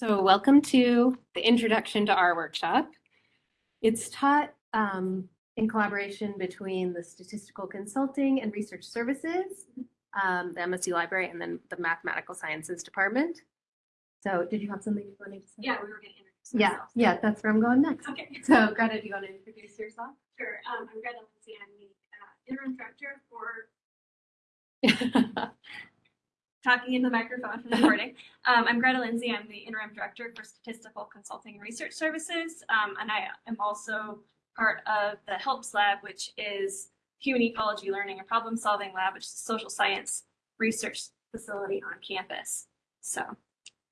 So welcome to the introduction to our workshop. It's taught um, in collaboration between the Statistical Consulting and Research Services, um, the MSU Library, and then the Mathematical Sciences Department. So did you have something you wanted to say? Yeah, we were gonna introduce Yeah, ourselves. yeah, that's where I'm going next. Okay, So Greta, do you want to introduce yourself? sure. Um, I'm Greta Linse. I'm the uh, interim director for talking in the microphone for the recording. Um, I'm Greta Linse. I'm the interim director for Statistical Consulting and Research Services. Um, and I am also part of the HELPS Lab, which is Human Ecology Learning and Problem Solving Lab, which is a social science research facility on campus. So,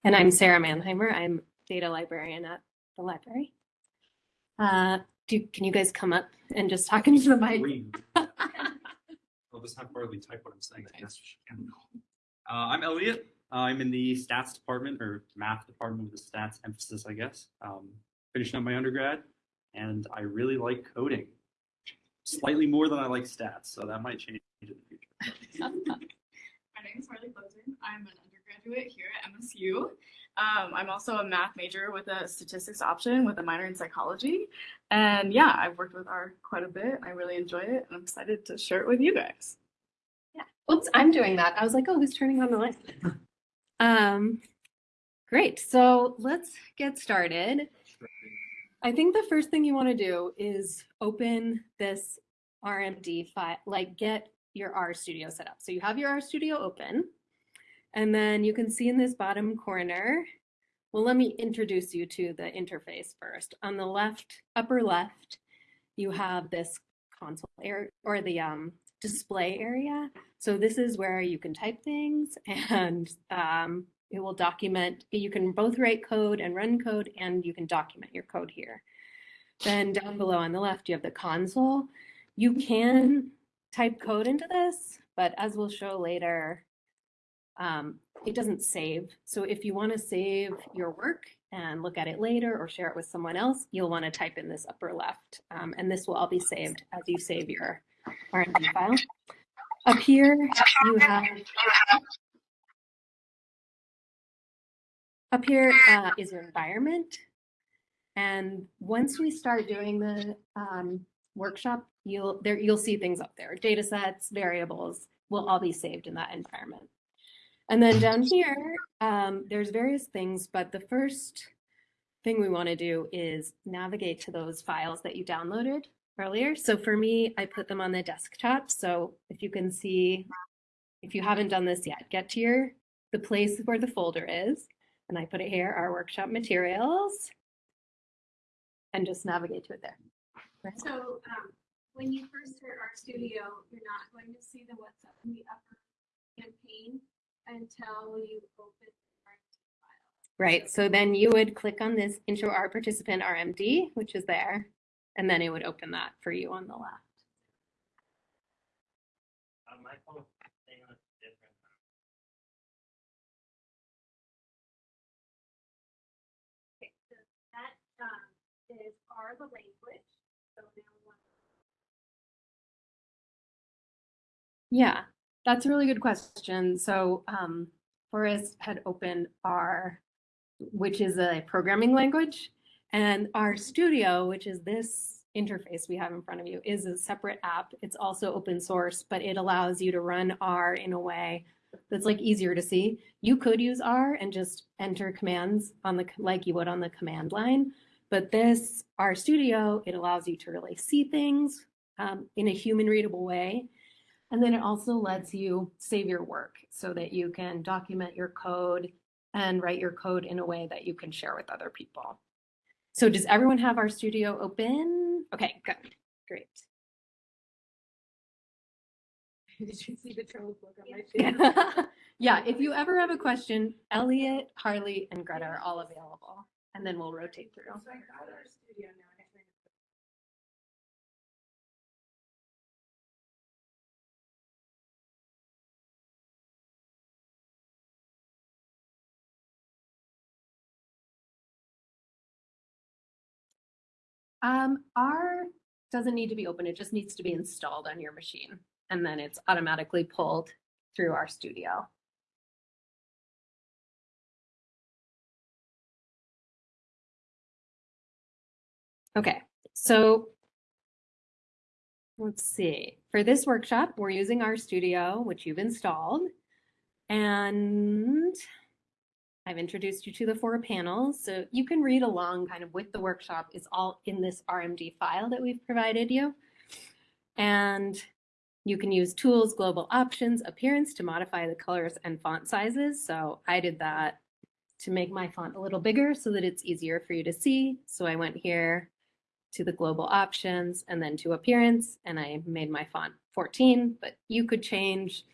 And I'm Sara Mannheimer. I'm data librarian at the library. Uh, do, can you guys come up and just talk into the mic? Green. I'll just have Barley type what I'm saying. Uh, I'm Elliot. I'm in the stats department or math department with a stats emphasis, I guess. Um, finishing up my undergrad, and I really like coding. Slightly more than I like stats, so that might change in the future. My name is Harley Closen. I'm an undergraduate here at MSU. Um, I'm also a math major with a statistics option with a minor in psychology. And yeah, I've worked with R quite a bit. I really enjoy it and I'm excited to share it with you guys. Oops, I'm doing that. I was like, oh, who's turning on the light? Um, great. So let's get started. I think the first thing you want to do is open this RMD file, like get your R Studio set up. So you have your R Studio open, and then you can see in this bottom corner, well, let me introduce you to the interface first. On the left, upper left, you have this console area or the um, display area. So this is where you can type things and um, it will document, you can both write code and run code and you can document your code here. Then down below on the left, you have the console. You can type code into this, but as we'll show later, um, it doesn't save. So if you want to save your work and look at it later or share it with someone else, you'll want to type in this upper left. Um, and this will all be saved as you save your RMD file. Up here, you have up here uh, is your environment. And once we start doing the um, workshop, you'll there you'll see things up there. Data sets, variables will all be saved in that environment. And then down here, um, there's various things, but the first thing we want to do is navigate to those files that you downloaded earlier. So for me, I put them on the desktop. So if you can see, if you haven't done this yet, get to your the place where the folder is, and I put it here, our workshop materials, and just navigate to it there. Right? so um, when you first start RStudio, you're not going to see the what's up in the upper campaign until you open the RMD file. Right, so then you would click on this intro our participant RMD, which is there, and then it would open that for you on the left. On my phone, thing was different. Okay, so that um, is R the language. So now we Yeah, that's a really good question. So um, Forrest had opened R, which is a programming language, and RStudio, which is this interface we have in front of you, is a separate app. It's also open source, but it allows you to run R in a way that's like easier to see. You could use R and just enter commands on the like you would on the command line, but this R Studio, it allows you to really see things um, in a human readable way. And then it also lets you save your work so that you can document your code and write your code in a way that you can share with other people. So does everyone have RStudio open? Okay, good, great. Did you see the trouble book on my face? Yeah, if you ever have a question, Elliot, Harley, and Greta are all available. And then we'll rotate through. So I got RStudio now. Um, R doesn't need to be open. It just needs to be installed on your machine. And then it's automatically pulled through RStudio. Okay, so let's see. For this workshop, we're using RStudio, which you've installed. And I've introduced you to the four panels, so you can read along kind of with the workshop. It's all in this RMD file that we've provided you. And you can use tools, global options, appearance to modify the colors and font sizes. So I did that to make my font a little bigger so that it's easier for you to see. So I went here to the global options and then to appearance and I made my font 14, but you could change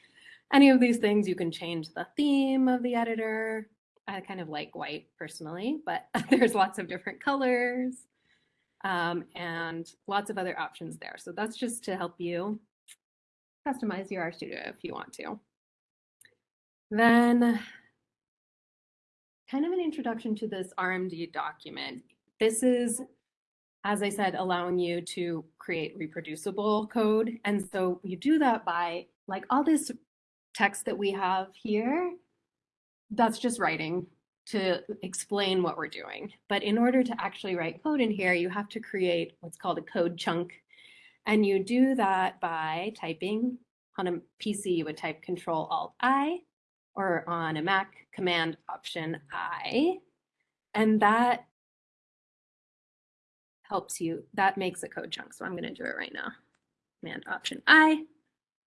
any of these things. You can change the theme of the editor. I kind of like white personally, but there's lots of different colors um, and lots of other options there. So that's just to help you customize your RStudio if you want to. Then kind of an introduction to this RMD document. This is, as I said, allowing you to create reproducible code. And so you do that by like all this text that we have here, that's just writing to explain what we're doing. But in order to actually write code in here, you have to create what's called a code chunk. And you do that by typing on a PC, you would type Control Alt I, or on a Mac, Command Option I. And that helps you, that makes a code chunk. So I'm going to do it right now. Command Option I.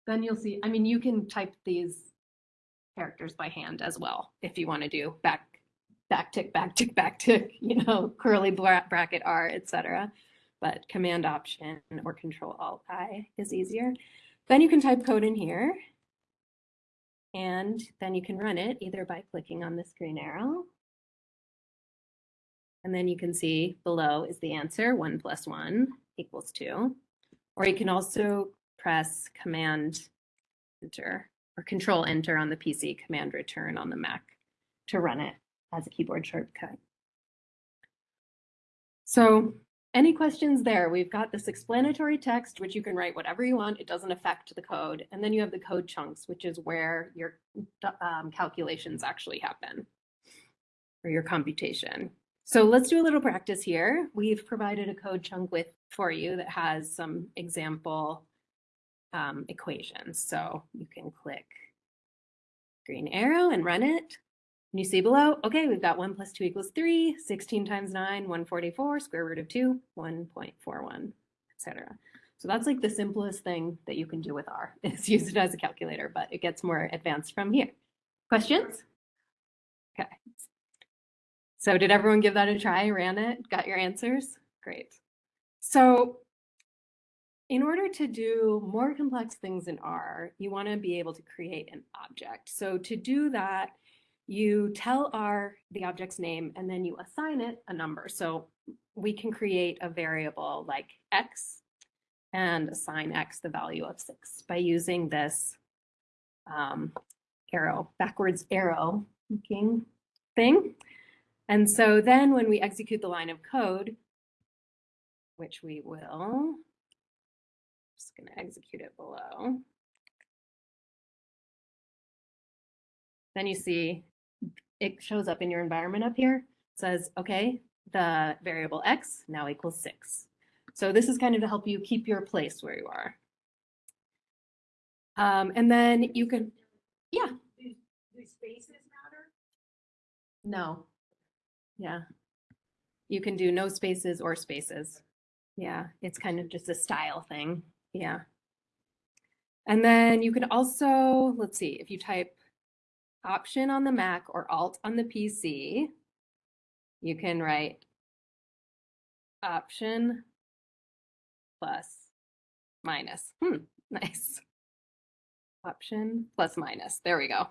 Then you'll see, I mean, you can type these characters by hand as well if you want to do back back tick back tick back tick you know curly bracket r etc but command option or control alt i is easier. Then you can type code in here. And then you can run it either by clicking on this green arrow. And then you can see below is the answer one plus one equals two. Or you can also press command enter or control enter on the PC, command return on the Mac to run it as a keyboard shortcut. So any questions there? We've got this explanatory text, which you can write whatever you want. It doesn't affect the code. And then you have the code chunks, which is where your um, calculations actually happen or your computation. So let's do a little practice here. We've provided a code chunk with for you that has some example um, equations. So you can click green arrow and run it. And you see below, okay, we've got 1 plus 2 equals 3, 16 times 9, 144, square root of 2, 1.41, etc. So that's like the simplest thing that you can do with R is use it as a calculator, but it gets more advanced from here. Questions? Okay. So did everyone give that a try, ran it, got your answers? Great. So in order to do more complex things in R, you want to be able to create an object. So to do that, you tell R the object's name and then you assign it a number. So we can create a variable like X and assign X the value of six by using this um, arrow, backwards arrow looking thing. And so then when we execute the line of code, which we will, just going to execute it below. Then you see it shows up in your environment up here. It says, okay, the variable x now equals six. So this is kind of to help you keep your place where you are. Um, and then you can, yeah. Do spaces matter? No. Yeah. You can do no spaces or spaces. Yeah, it's kind of just a style thing. Yeah. And then you can also, let's see, if you type option on the Mac or alt on the PC, you can write option plus minus. Hmm, nice. Option plus minus. There we go.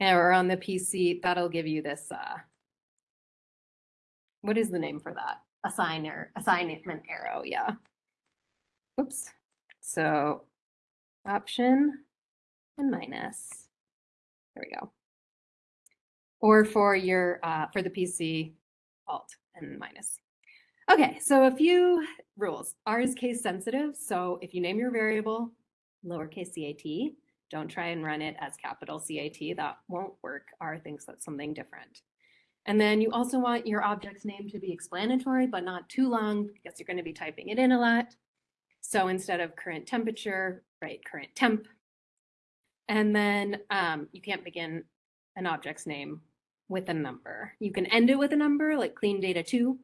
And or on the PC, that'll give you this, uh, what is the name for that? Assigner, assignment arrow, yeah. Oops. So option and minus. There we go. Or for your uh, for the PC, alt and minus. Okay, so a few rules. R is case sensitive, so if you name your variable lowercase cat, don't try and run it as capital CAT. That won't work. R thinks that's something different. And then you also want your object's name to be explanatory, but not too long because you're going to be typing it in a lot. So instead of current temperature, write current temp. And then um, you can't begin an object's name with a number. You can end it with a number like clean data two.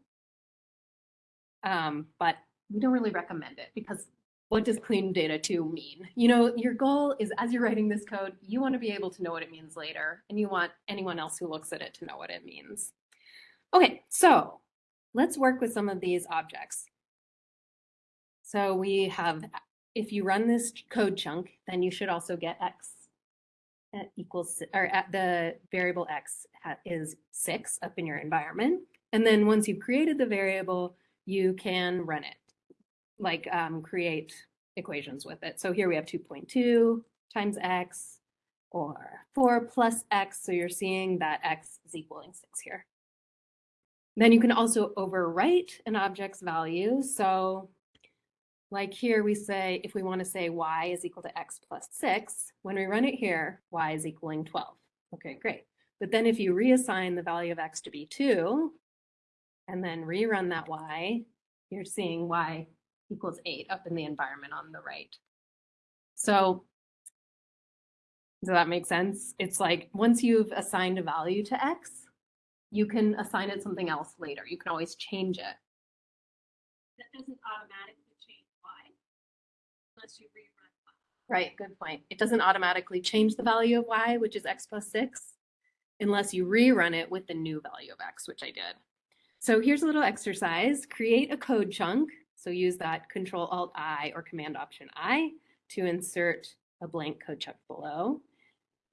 Um, but we don't really recommend it because what does clean data two mean? You know, your goal is as you're writing this code, you want to be able to know what it means later, and you want anyone else who looks at it to know what it means. Okay, so let's work with some of these objects. So we have, if you run this code chunk, then you should also get x equals, or at the variable x is six up in your environment. And then once you've created the variable, you can run it, like um, create equations with it. So here we have 2.2 times x or 4 plus x. So you're seeing that x is equaling 6 here. Then you can also overwrite an object's value. So like here we say, if we want to say y is equal to x plus 6, when we run it here, y is equaling 12. Okay, great. But then if you reassign the value of x to be 2, and then rerun that y, you're seeing y equals 8 up in the environment on the right. So does that make sense? It's like once you've assigned a value to x, you can assign it something else later. You can always change it. That doesn't automatically unless you rerun. y. Right, good point. It doesn't automatically change the value of y, which is x plus 6, unless you rerun it with the new value of x, which I did. So here's a little exercise. Create a code chunk. So use that Control Alt I or Command Option I to insert a blank code chunk below.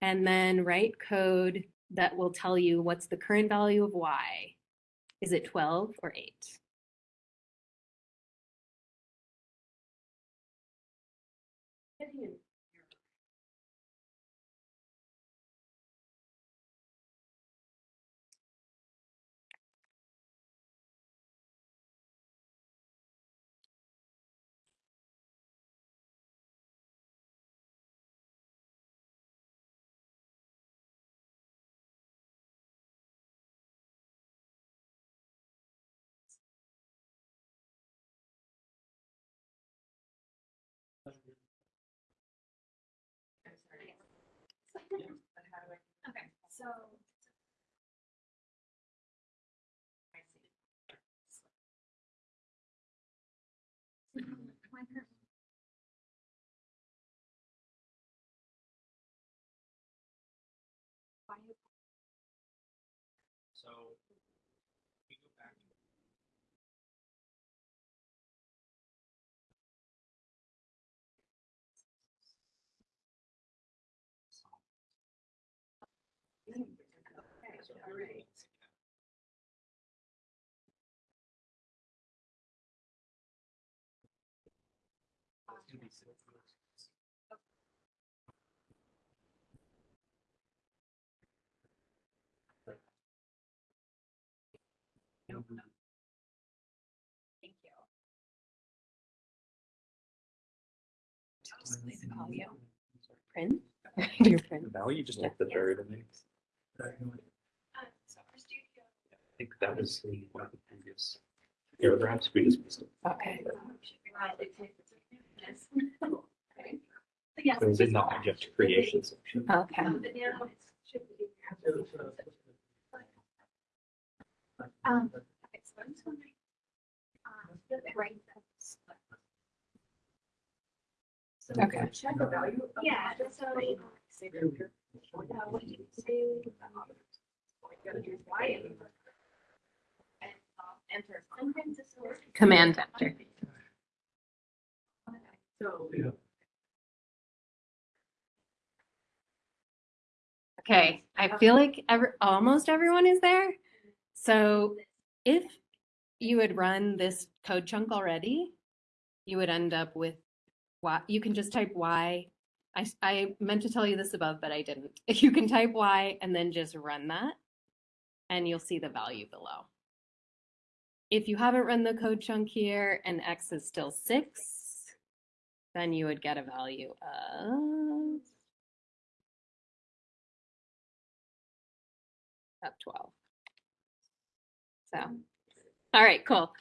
And then write code that will tell you what's the current value of y. Is it 12 or 8? So. we go back. Thank you. The value. Print? Do your print. value just like the variable names. Uh, so RStudio. I think that was the one of the previous paragraphs we just missed. it. Okay. Yes. Okay. So yes. It was in the object creation section. Okay. Um, but now it's should be. Okay, so I'm just wondering. Um, right. So Okay. Check the value. Yeah, so. Uh, what do you say? um, what you gotta do is Y and, uh, Enter. Sometimes it's a. Command enter. So. Okay, I feel like every, almost everyone is there. So if you had run this code chunk already, you would end up with y. You can just type y. I, I meant to tell you this above, but I didn't. You can type y and then just run that, and you'll see the value below. If you haven't run the code chunk here and x is still six, then you would get a value of of 12. So, all right, cool.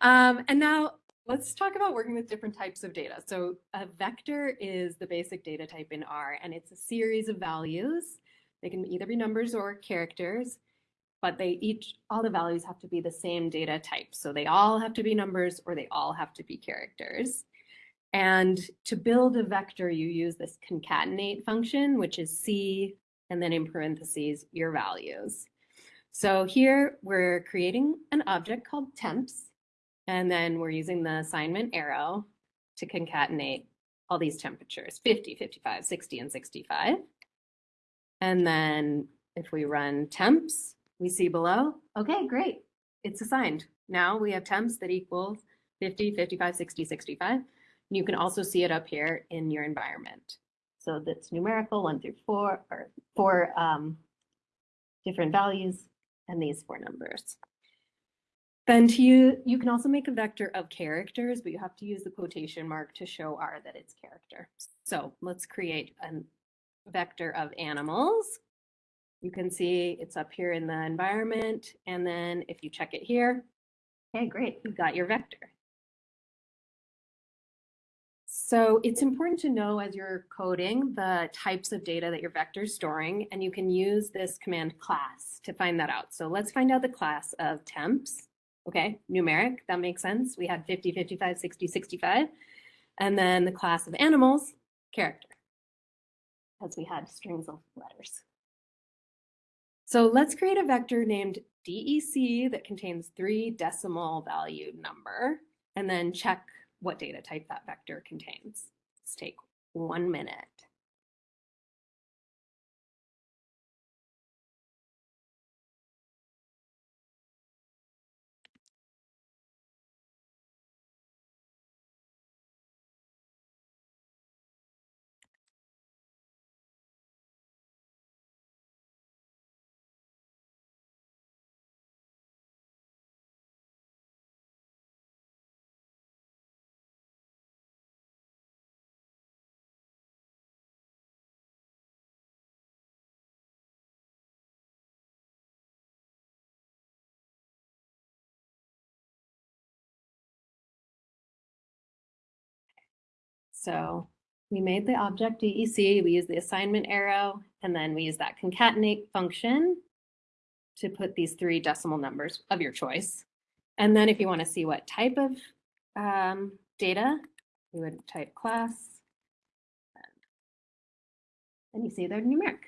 Um, and now let's talk about working with different types of data. So a vector is the basic data type in R, and it's a series of values. They can either be numbers or characters, but they each, all the values have to be the same data type. So they all have to be numbers or they all have to be characters. And to build a vector, you use this concatenate function, which is C, and then in parentheses, your values. So here we're creating an object called temps, and then we're using the assignment arrow to concatenate all these temperatures, 50, 55, 60, and 65. And then if we run temps, we see below, okay, great, it's assigned. Now we have temps that equals 50, 55, 60, 65. And you can also see it up here in your environment. So that's numerical, one through four, or four um, different values, and these four numbers. Then to you, you can also make a vector of characters, but you have to use the quotation mark to show R that it's character. So let's create a vector of animals. You can see it's up here in the environment. And then if you check it here, okay, great, you've got your vector. So it's important to know as you're coding the types of data that your vector is storing, and you can use this command class to find that out. So let's find out the class of temps. Okay, numeric, that makes sense. We had 50, 55, 60, 65. And then the class of animals, character, as we had strings of letters. So let's create a vector named DEC that contains three decimal value number, and then check what data type that vector contains. Let's take one minute. So we made the object DEC, we use the assignment arrow, and then we use that concatenate function to put these three decimal numbers of your choice. And then if you want to see what type of um, data, you would type class. And you see they're numeric.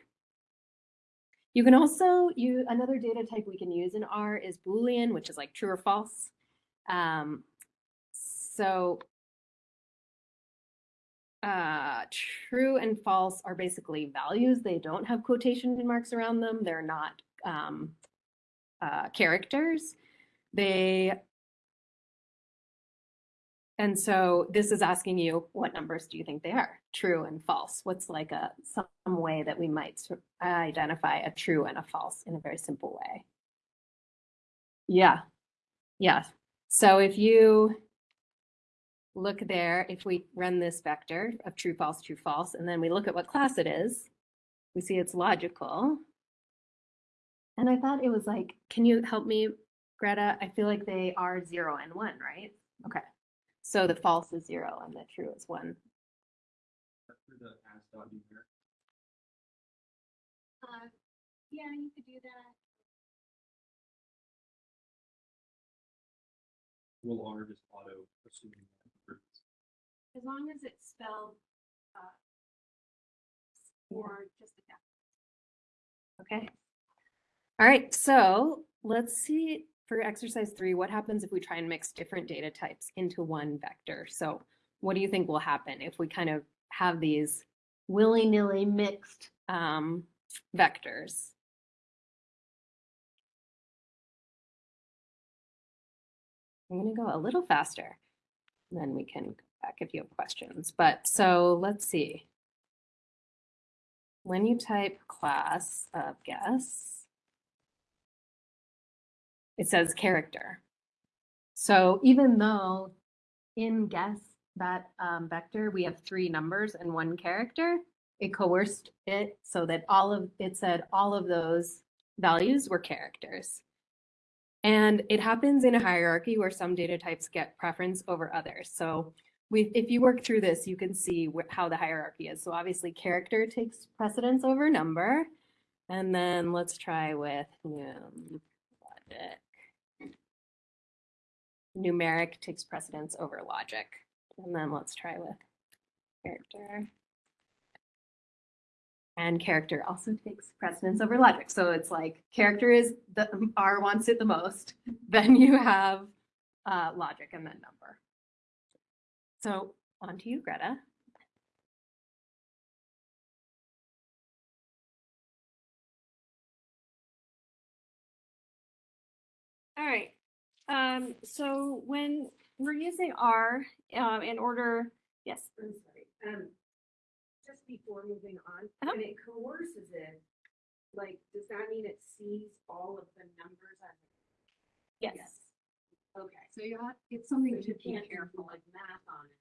You can also use another data type we can use in R is Boolean, which is like true or false. Um, so uh, true and false are basically values. They don't have quotation marks around them. They're not um, uh, characters. They, and so this is asking you, what numbers do you think they are? True and false. What's like a some way that we might identify a true and a false in a very simple way? Yeah, yeah. So if you look there, if we run this vector of true, false, true, false, and then we look at what class it is, we see it's logical. And I thought it was like, can you help me, Greta? I feel like they are zero and one, right? Okay. So the false is zero and the true is one. Uh, yeah, you could do that. Will R just auto assuming that? As long as it's spelled, uh, or just Okay. All right, so let's see for exercise three, what happens if we try and mix different data types into one vector? So what do you think will happen if we kind of have these willy-nilly mixed um, vectors? I'm gonna go a little faster, then we can back if you have questions. But so let's see. When you type class of guess, it says character. So even though in guess that um, vector, we have three numbers and one character, it coerced it so that all of, it said all of those values were characters. And it happens in a hierarchy where some data types get preference over others. So we, if you work through this, you can see how the hierarchy is. So obviously character takes precedence over number. And then let's try with um, logic. Numeric takes precedence over logic. And then let's try with character. And character also takes precedence over logic. So it's like character is the R wants it the most. Then you have uh, logic and then number. So on to you, Greta. All right. Um, so when we're using R, um, in order, yes, I'm sorry, um, just before moving on, Uh-huh. when it coerces it, like, does that mean it sees all of the numbers on? yes. Okay. So you have, it's something So you can't do like math on it.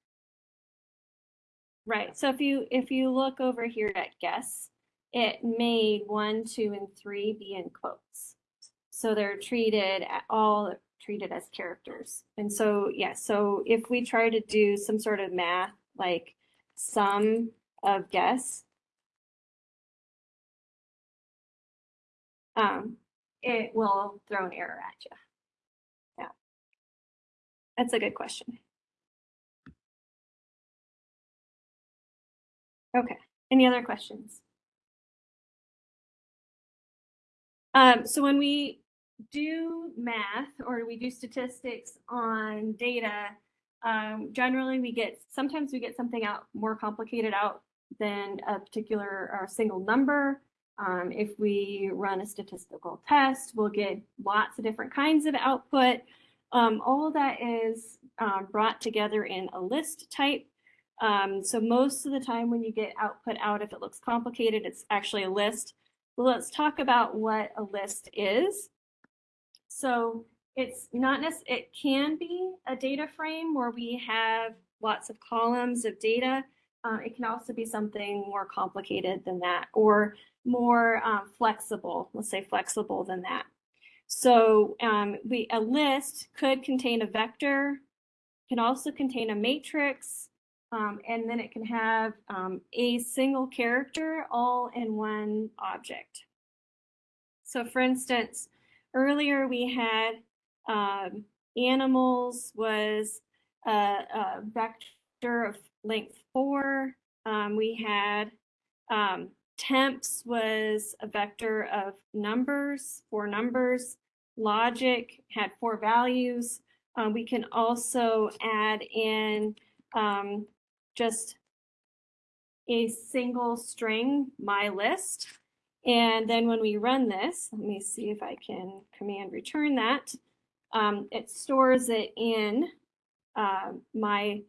Right. So if you if you look over here at guess, it made one, two, and three be in quotes. So they're treated at all treated as characters. And so yeah, so if we try to do some sort of math like sum of guess, um, it will throw an error at you. That's a good question. Okay, any other questions? Um, so when we do math or we do statistics on data, um, generally we get, sometimes we get something out more complicated out than a particular or a single number. Um, if we run a statistical test, we'll get lots of different kinds of output. Um, all that is um, brought together in a list type. Um, so most of the time when you get output out, if it looks complicated, it's actually a list. Well, let's talk about what a list is. So it's not necessarily, it can be a data frame where we have lots of columns of data. Uh, it can also be something more complicated than that or more um, flexible, let's say flexible than that. So um, we a list could contain a vector, can also contain a matrix, um, and then it can have um, a single character all in one object. So for instance, earlier we had um, animals was a, a, vector of length four. Um, we had um, temps was a vector of numbers, four numbers. Logic had four values. Uh, we can also add in um, just a single string, my list. And then when we run this, let me see if I can command return that. Um, it stores it in uh, my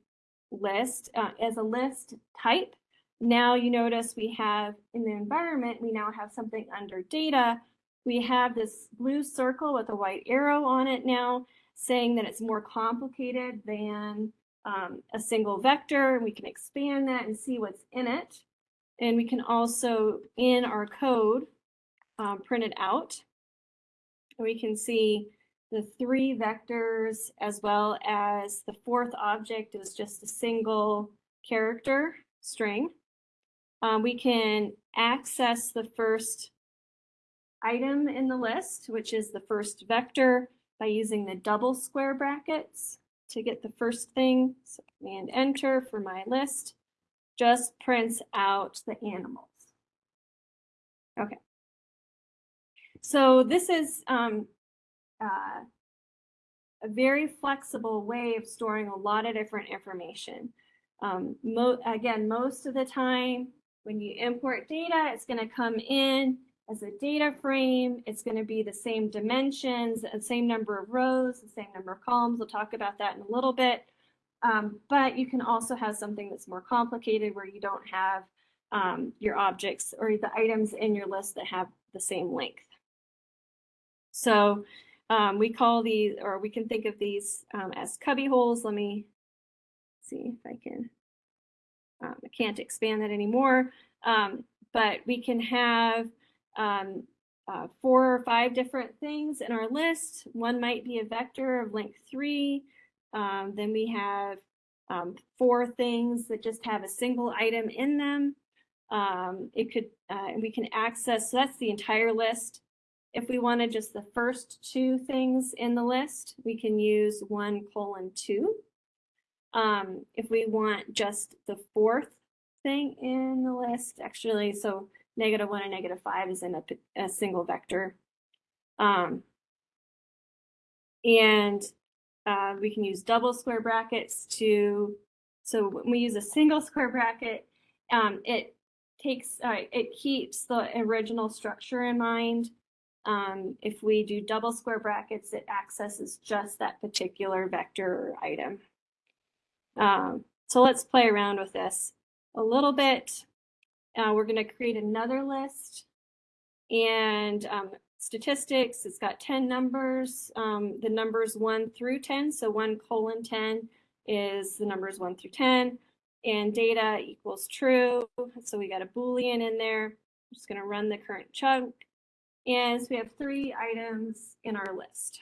list uh, as a list type. Now you notice we have in the environment, we now have something under data. We have this blue circle with a white arrow on it now saying that it's more complicated than um, a single vector. And we can expand that and see what's in it. And we can also, in our code, um, print it out. We can see the three vectors as well as the fourth object is just a single character string. Um, we can access the first item in the list, which is the first vector by using the double square brackets to get the first thing. So command enter for my list just prints out the animals. Okay. So this is um, uh, a very flexible way of storing a lot of different information. Um, mo again, most of the time when you import data, it's going to come in as a data frame. It's going to be the same dimensions, the same number of rows, the same number of columns. We'll talk about that in a little bit. Um, but you can also have something that's more complicated where you don't have um, your objects or the items in your list that have the same length. So um, we call these, or we can think of these um, as cubby holes. Let me see if I can, um, I can't expand that anymore. Um, but we can have um, uh, four or five different things in our list. One might be a vector of length three. Um, then we have um, four things that just have a single item in them. Um, it could, uh, we can access, so that's the entire list. If we wanted just the first two things in the list, we can use one colon two. Um, if we want just the fourth thing in the list, actually, so negative one and negative five is in a single vector. Um, and uh, we can use double square brackets to, so when we use a single square bracket, um, it takes, uh, it keeps the original structure in mind. Um, if we do double square brackets, it accesses just that particular vector or item. Um, so let's play around with this a little bit. Uh, we're going to create another list and um, statistics. It's got 10 numbers. Um, the numbers 1 through 10. So 1 colon 10 is the numbers 1 through 10. And data equals true. So we got a Boolean in there. I'm just going to run the current chunk. And so we have three items in our list.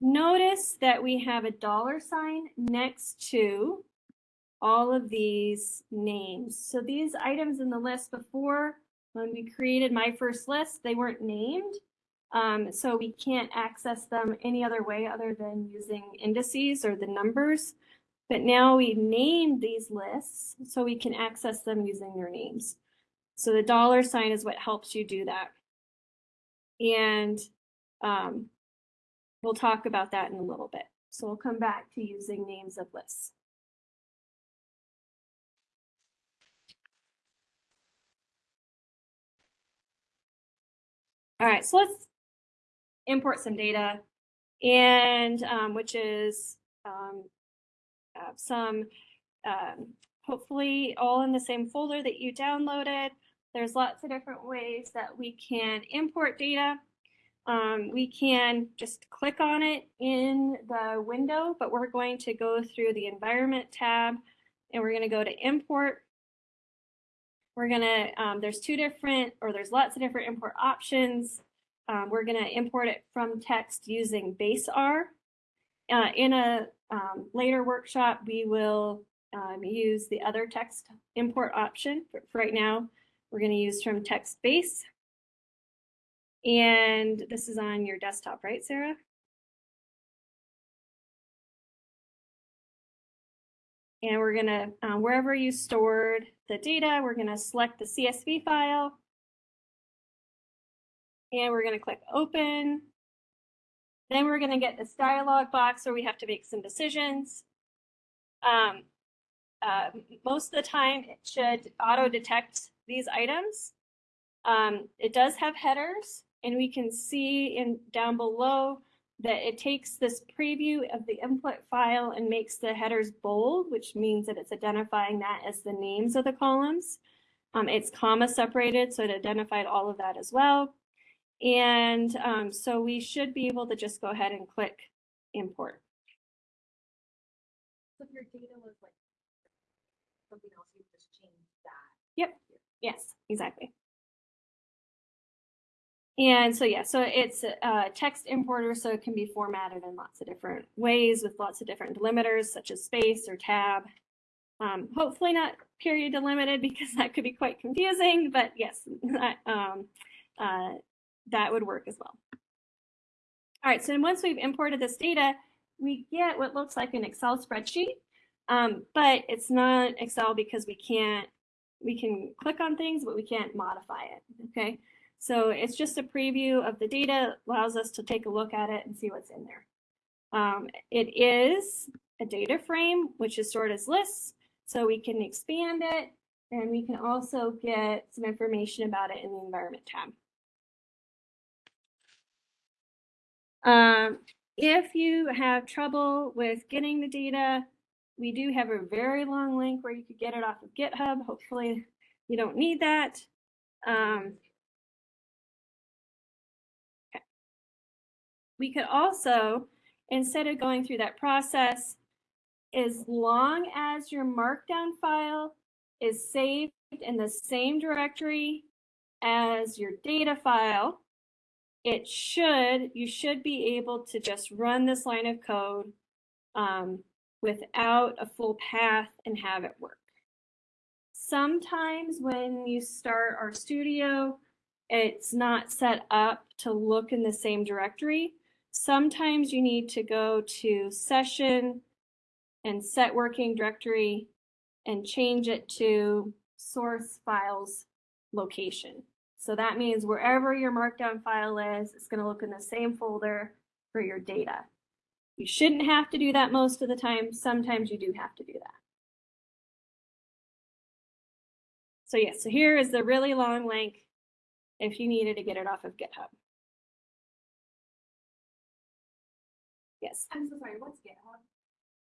Notice that we have a dollar sign next to all of these names. So these items in the list before, when we created my first list, they weren't named. Um, so we can't access them any other way other than using indices or the numbers. But now we named these lists so we can access them using their names. So the dollar sign is what helps you do that. And um, we'll talk about that in a little bit. So we'll come back to using names of lists. All right, so let's import some data and um, which is um, uh, some um, hopefully all in the same folder that you downloaded. There's lots of different ways that we can import data. Um, we can just click on it in the window, but we're going to go through the environment tab and we're going to go to import. We're going to, um, there's two different, or there's lots of different import options. Um, we're going to import it from text using base R. Uh, in a um, later workshop, we will um, use the other text import option. For, for right now, we're going to use from text base. And this is on your desktop, right, Sarah? And we're going to, um, wherever you stored the data, we're going to select the CSV file. And we're going to click open. Then we're going to get this dialog box where we have to make some decisions. Um, uh, most of the time, it should auto detect these items. Um, it does have headers, and we can see in down below that it takes this preview of the input file and makes the headers bold, which means that it's identifying that as the names of the columns. Um, it's comma separated, so it identified all of that as well. And um, so we should be able to just go ahead and click import. So if your data was like something else, you just change that. Yep. Yes, exactly. And so, yeah, so it's a text importer, so it can be formatted in lots of different ways with lots of different delimiters, such as space or tab. Um, hopefully not period delimited because that could be quite confusing, but yes, that, um, uh, that would work as well. All right, so once we've imported this data, we get what looks like an Excel spreadsheet, um, but it's not Excel because we can't, we can click on things, but we can't modify it, okay? So it's just a preview of the data, allows us to take a look at it and see what's in there. Um, it is a data frame, which is stored as lists, so we can expand it, and we can also get some information about it in the environment tab. Um, if you have trouble with getting the data, we do have a very long link where you could get it off of GitHub. Hopefully you don't need that. Um, We could also, instead of going through that process, as long as your markdown file is saved in the same directory as your data file, it should, you should be able to just run this line of code um, without a full path and have it work. Sometimes when you start RStudio, it's not set up to look in the same directory. Sometimes you need to go to session and set working directory and change it to source files location. So that means wherever your markdown file is, it's going to look in the same folder for your data. You shouldn't have to do that most of the time. Sometimes you do have to do that. So yeah, so here is the really long link if you needed to get it off of GitHub. Yes. I'm so sorry, what's GitHub?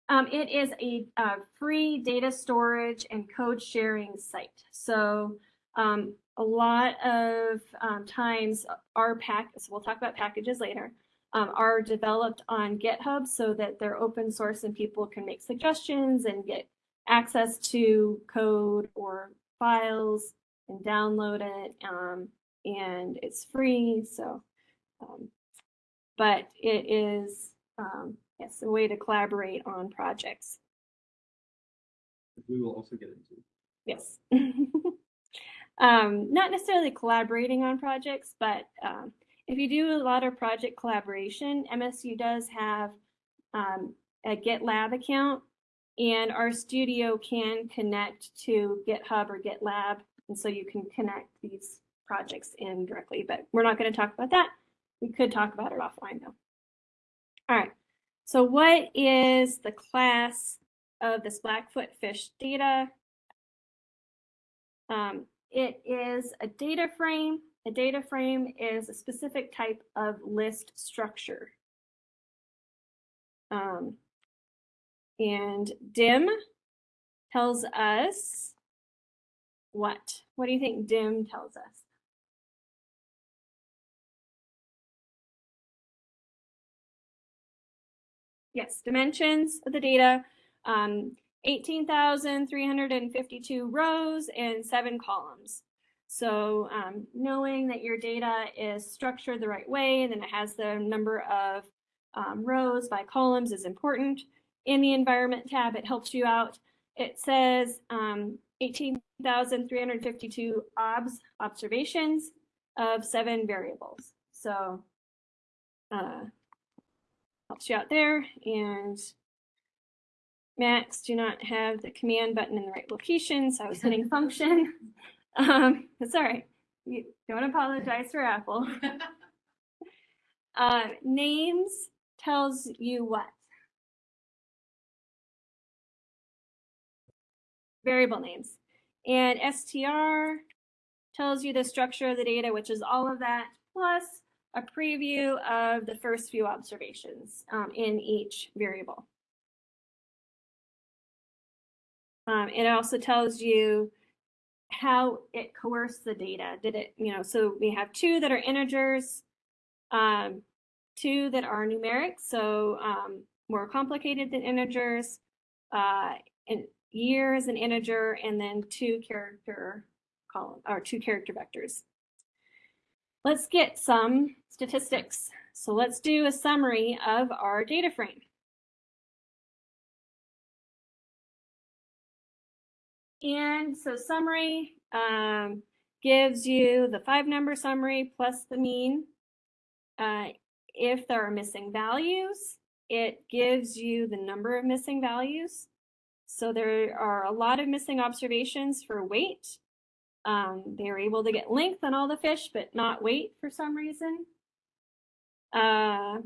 Um, it is a uh, free data storage and code sharing site. So um, a lot of um, times our pack, so we'll talk about packages later, um, are developed on GitHub so that they're open source and people can make suggestions and get access to code or files and download it. Um, and it's free. So, um, but it is, um, yes, a way to collaborate on projects. We will also get into. Yes. um, not necessarily collaborating on projects, but um, if you do a lot of project collaboration, MSU does have um, a GitLab account, and RStudio can connect to GitHub or GitLab, and so you can connect these projects in directly. But we're not going to talk about that. We could talk about it offline though. All right. So what is the class of this Blackfoot fish data? Um, it is a data frame. A data frame is a specific type of list structure. Um, and DIM tells us what? What do you think DIM tells us? Yes, dimensions of the data, um, 18,352 rows and seven columns. So um, knowing that your data is structured the right way and then it has the number of um, rows by columns is important. In the environment tab, it helps you out. It says um, 18,352 obs, observations of seven variables. So uh, helps you out there. And Macs do not have the command button in the right location, so I was hitting function. Um, it's all right. You don't apologize for Apple. uh, names tells you what? Variable names. And str tells you the structure of the data, which is all of that, plus a preview of the first few observations um, in each variable. Um, it also tells you how it coerced the data. Did it, you know, so we have two that are integers, um, two that are numeric, so um, more complicated than integers, uh, and year is an integer, and then two character column or two character vectors. Let's get some statistics. So let's do a summary of our data frame. And so summary um, gives you the five number summary plus the mean. Uh, if there are missing values, it gives you the number of missing values. So there are a lot of missing observations for weight. Um, they were able to get length on all the fish, but not weight for some reason. Uh,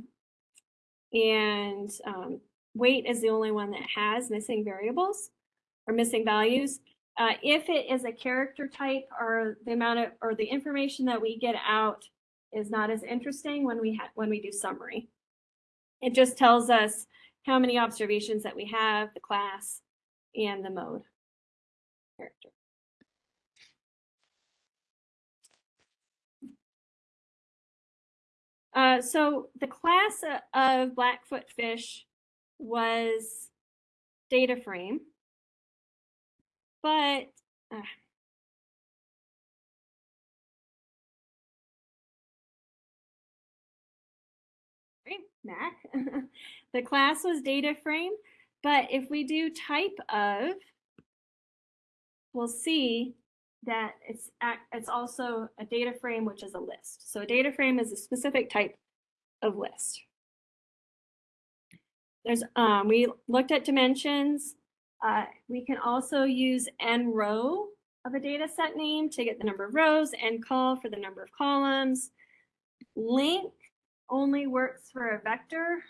and um, weight is the only one that has missing variables or missing values. Uh, if it is a character type or the amount of or the information that we get out is not as interesting when we when we do summary. It just tells us how many observations that we have, the class, and the mode character. Uh, so the class uh, of Blackfoot fish was data frame, but uh, Mac. the class was data frame, but if we do type of, we'll see that it's it's also a data frame, which is a list. So a data frame is a specific type of list. There's um, we looked at dimensions. Uh, we can also use n row of a data set name to get the number of rows and call for the number of columns. Length only works for a vector.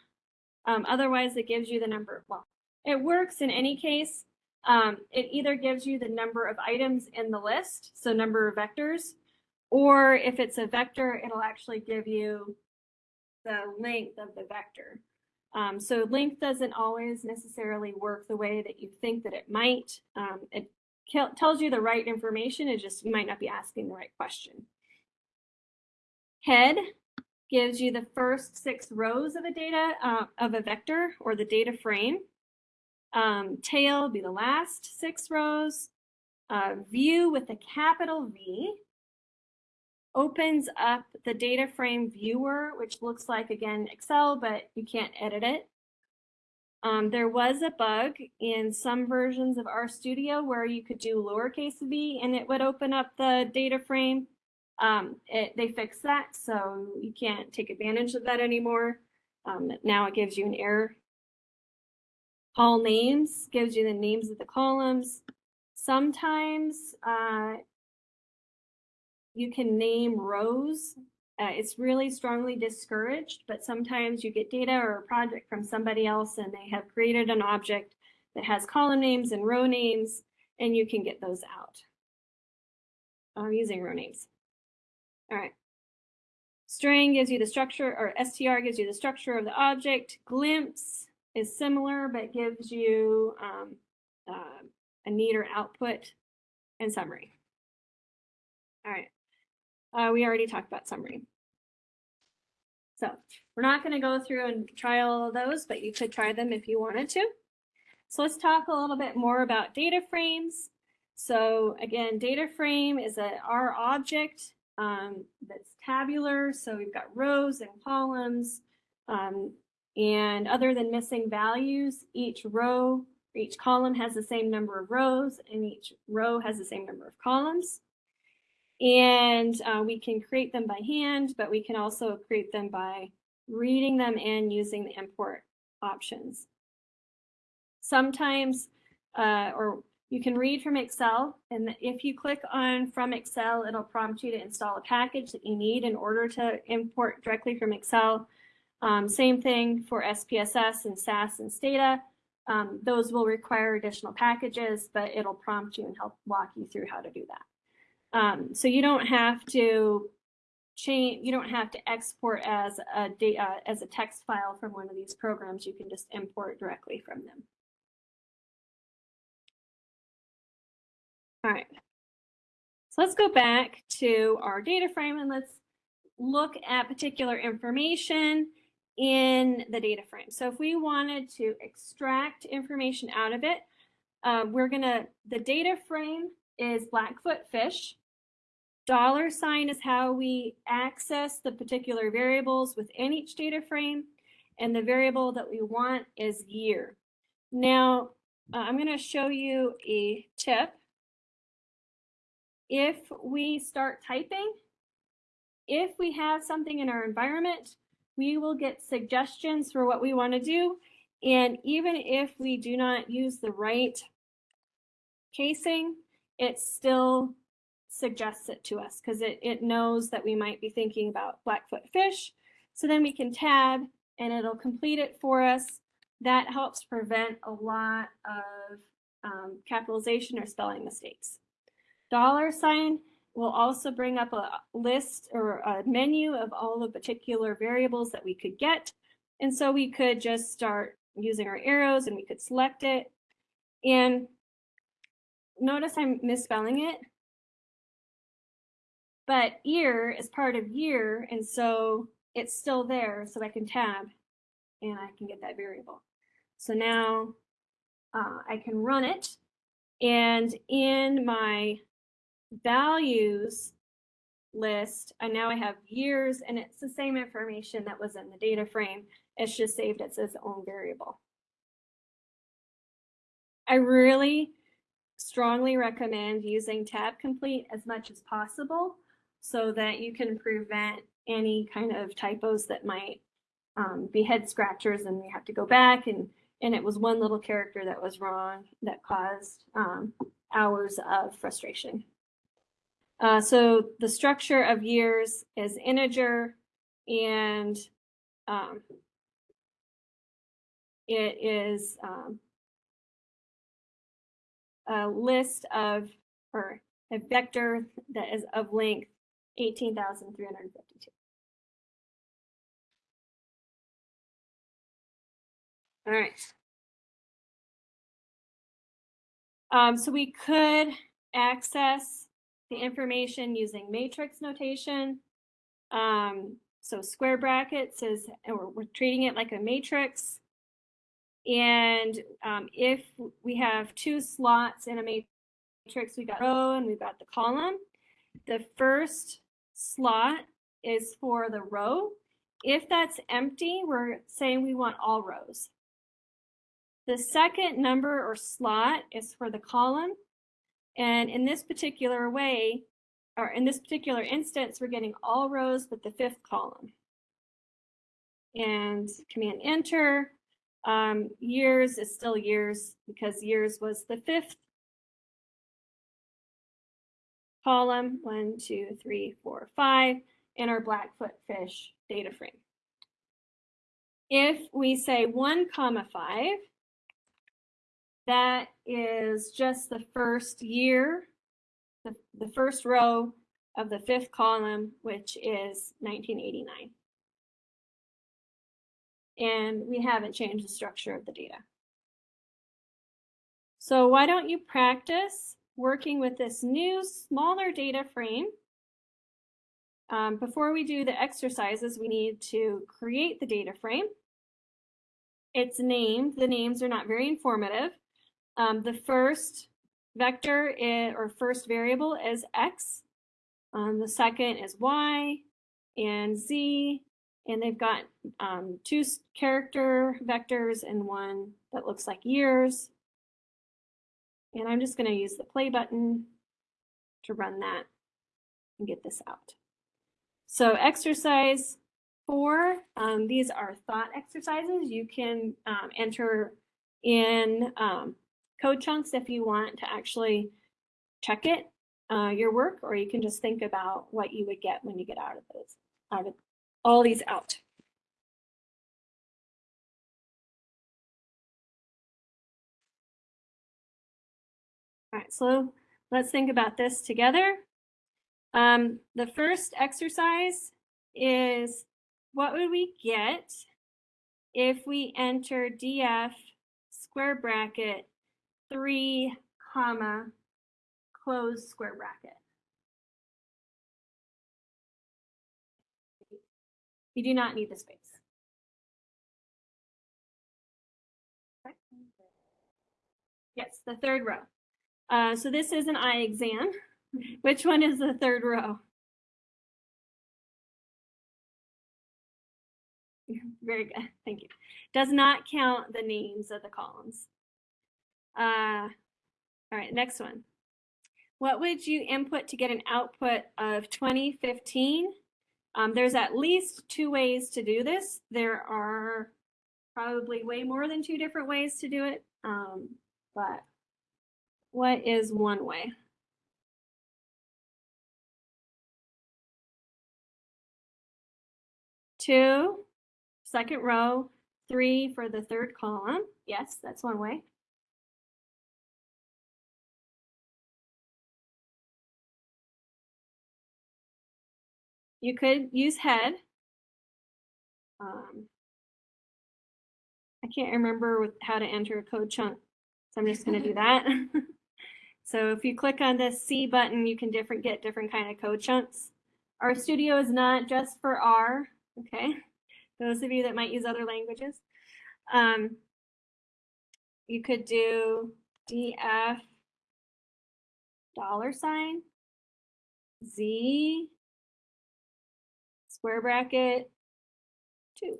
Um, otherwise, it gives you the number. Well, it works in any case. Um, it either gives you the number of items in the list, so number of vectors, or if it's a vector, it'll actually give you the length of the vector. Um, so length doesn't always necessarily work the way that you think that it might. Um, it tells you the right information, it just you might not be asking the right question. Head gives you the first six rows of a data uh, of a vector or the data frame. Um, tail be the last six rows. Uh, view with a capital V opens up the data frame viewer, which looks like, again, Excel, but you can't edit it. Um, there was a bug in some versions of RStudio where you could do lowercase v and it would open up the data frame. Um, it, they fixed that, so you can't take advantage of that anymore. Um, now it gives you an error. All names gives you the names of the columns. Sometimes uh, you can name rows. Uh, it's really strongly discouraged, but sometimes you get data or a project from somebody else and they have created an object that has column names and row names, and you can get those out I'm using row names. All right. String gives you the structure, or str gives you the structure of the object. Glimpse is similar, but gives you um, uh, a neater output and summary. All right. Uh, we already talked about summary. So we're not going to go through and try all of those, but you could try them if you wanted to. So let's talk a little bit more about data frames. So again, data frame is a R object um, that's tabular. So we've got rows and columns. Um, and other than missing values, each row, each column has the same number of rows and each row has the same number of columns. And uh, we can create them by hand, but we can also create them by reading them and using the import options. Sometimes, uh, or you can read from Excel, and if you click on from Excel, it'll prompt you to install a package that you need in order to import directly from Excel. Um, same thing for SPSS and SAS and Stata. Um, those will require additional packages, but it'll prompt you and help walk you through how to do that. Um, so you don't have to change, you don't have to export as a data as a text file from one of these programs. You can just import directly from them. All right. So let's go back to our data frame and let's look at particular information in the data frame. So if we wanted to extract information out of it, uh, we're gonna, the data frame is Blackfoot fish. Dollar sign is how we access the particular variables within each data frame. And the variable that we want is year. Now, uh, I'm to show you a tip. If we start typing, if we have something in our environment, we will get suggestions for what we want to do. And even if we do not use the right casing, it still suggests it to us because it, it knows that we might be thinking about Blackfoot fish. So then we can tab and it'll complete it for us. That helps prevent a lot of um, capitalization or spelling mistakes. Dollar sign will also bring up a list or a menu of all the particular variables that we could get. And so we could just start using our arrows and we could select it. And notice I'm misspelling it. But ear is part of year, and so it's still there, so I can tab and I can get that variable. So now uh, I can run it, and in my values list, and now I have years, and it's the same information that was in the data frame. It's just saved as its own variable. I really strongly recommend using tab complete as much as possible so that you can prevent any kind of typos that might um, be head scratchers and we have to go back and and it was one little character that was wrong that caused um, hours of frustration. Uh, so the structure of years is integer and um, it is um, a list of, or a vector that is of length 18,352. All right. Um, so we could access the information using matrix notation. Um, so square brackets is, we're, we're treating it like a matrix. And um, if we have two slots in a matrix, we got row and we've got the column. The first slot is for the row. If that's empty, we're saying we want all rows. The second number or slot is for the column. And in this particular way, or in this particular instance, we're getting all rows but the fifth column. And command enter, um, years is still years because years was the fifth column, one, two, three, four, five, in our Blackfoot fish data frame. If we say one comma five, that is just the first year, the, the first row of the fifth column, which is 1989. And we haven't changed the structure of the data. So why don't you practice working with this new smaller data frame? Um, before we do the exercises, we need to create the data frame. It's named, the names are not very informative. Um, the first vector is, or first variable is x. Um, the second is y and z. And they've got um, two character vectors and one that looks like years. And I'm just going to use the play button to run that and get this out. So exercise four, um, these are thought exercises. You can um, enter in um, code chunks if you want to actually check it, uh, your work, or you can just think about what you would get when you get out of those, out of all these out. All right, so let's think about this together. Um, the first exercise is what would we get if we enter df square bracket 3 comma close square bracket. You do not need the space. Yes, the third row. Uh, so this is an eye exam. Which one is the third row? Very good, thank you. Does not count the names of the columns. Uh, all right, next one. What would you input to get an output of 2015? Um, there's at least two ways to do this. There are probably way more than two different ways to do it. Um, but what is one way? Two, second row, three for the third column. Yes, that's one way. You could use head. Um, I can't remember with how to enter a code chunk, so I'm just going to do that. so if you click on this C button, you can different get different kind of code chunks. RStudio is not just for R, okay? Those of you that might use other languages. Um, you could do df dollar sign z square bracket 2.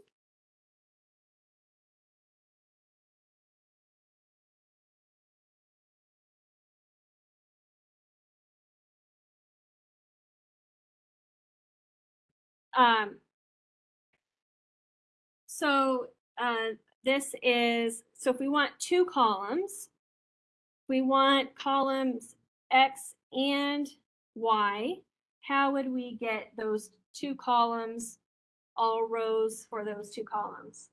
Um, so uh, this is, so if we want two columns, we want columns X and Y, how would we get those two columns, all rows for those two columns?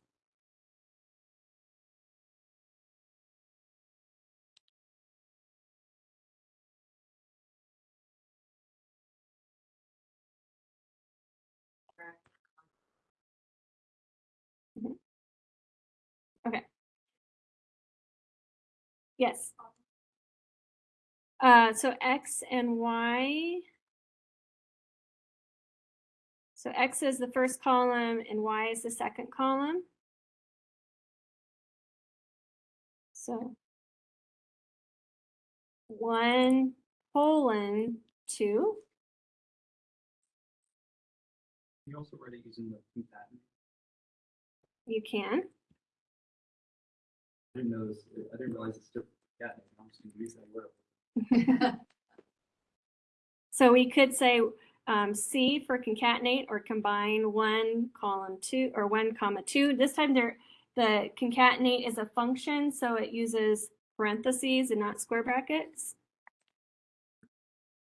Mhm. Okay. Yes. Uh, so X and Y. So X is the first column and Y is the second column. So one colon two. You also write it using the concatenate. You can. I didn't know this, I didn't realize it's different. Yeah, I'm just gonna use that word. So we could say um, C for concatenate or combine one column two or one comma two. This time there, the concatenate is a function, so it uses parentheses and not square brackets.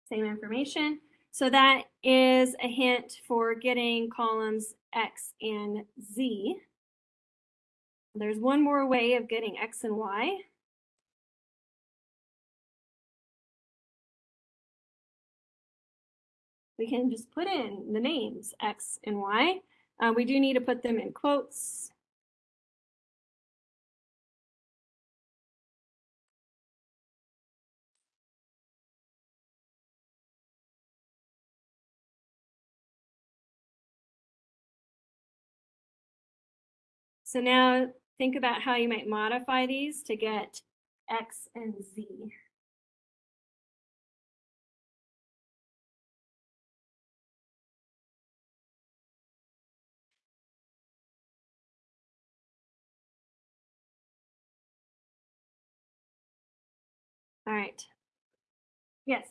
Same information. So that is a hint for getting columns X and Z. There's one more way of getting X and Y. we can just put in the names X and Y. Uh, we do need to put them in quotes. So now think about how you might modify these to get X and Z. All right. Yes.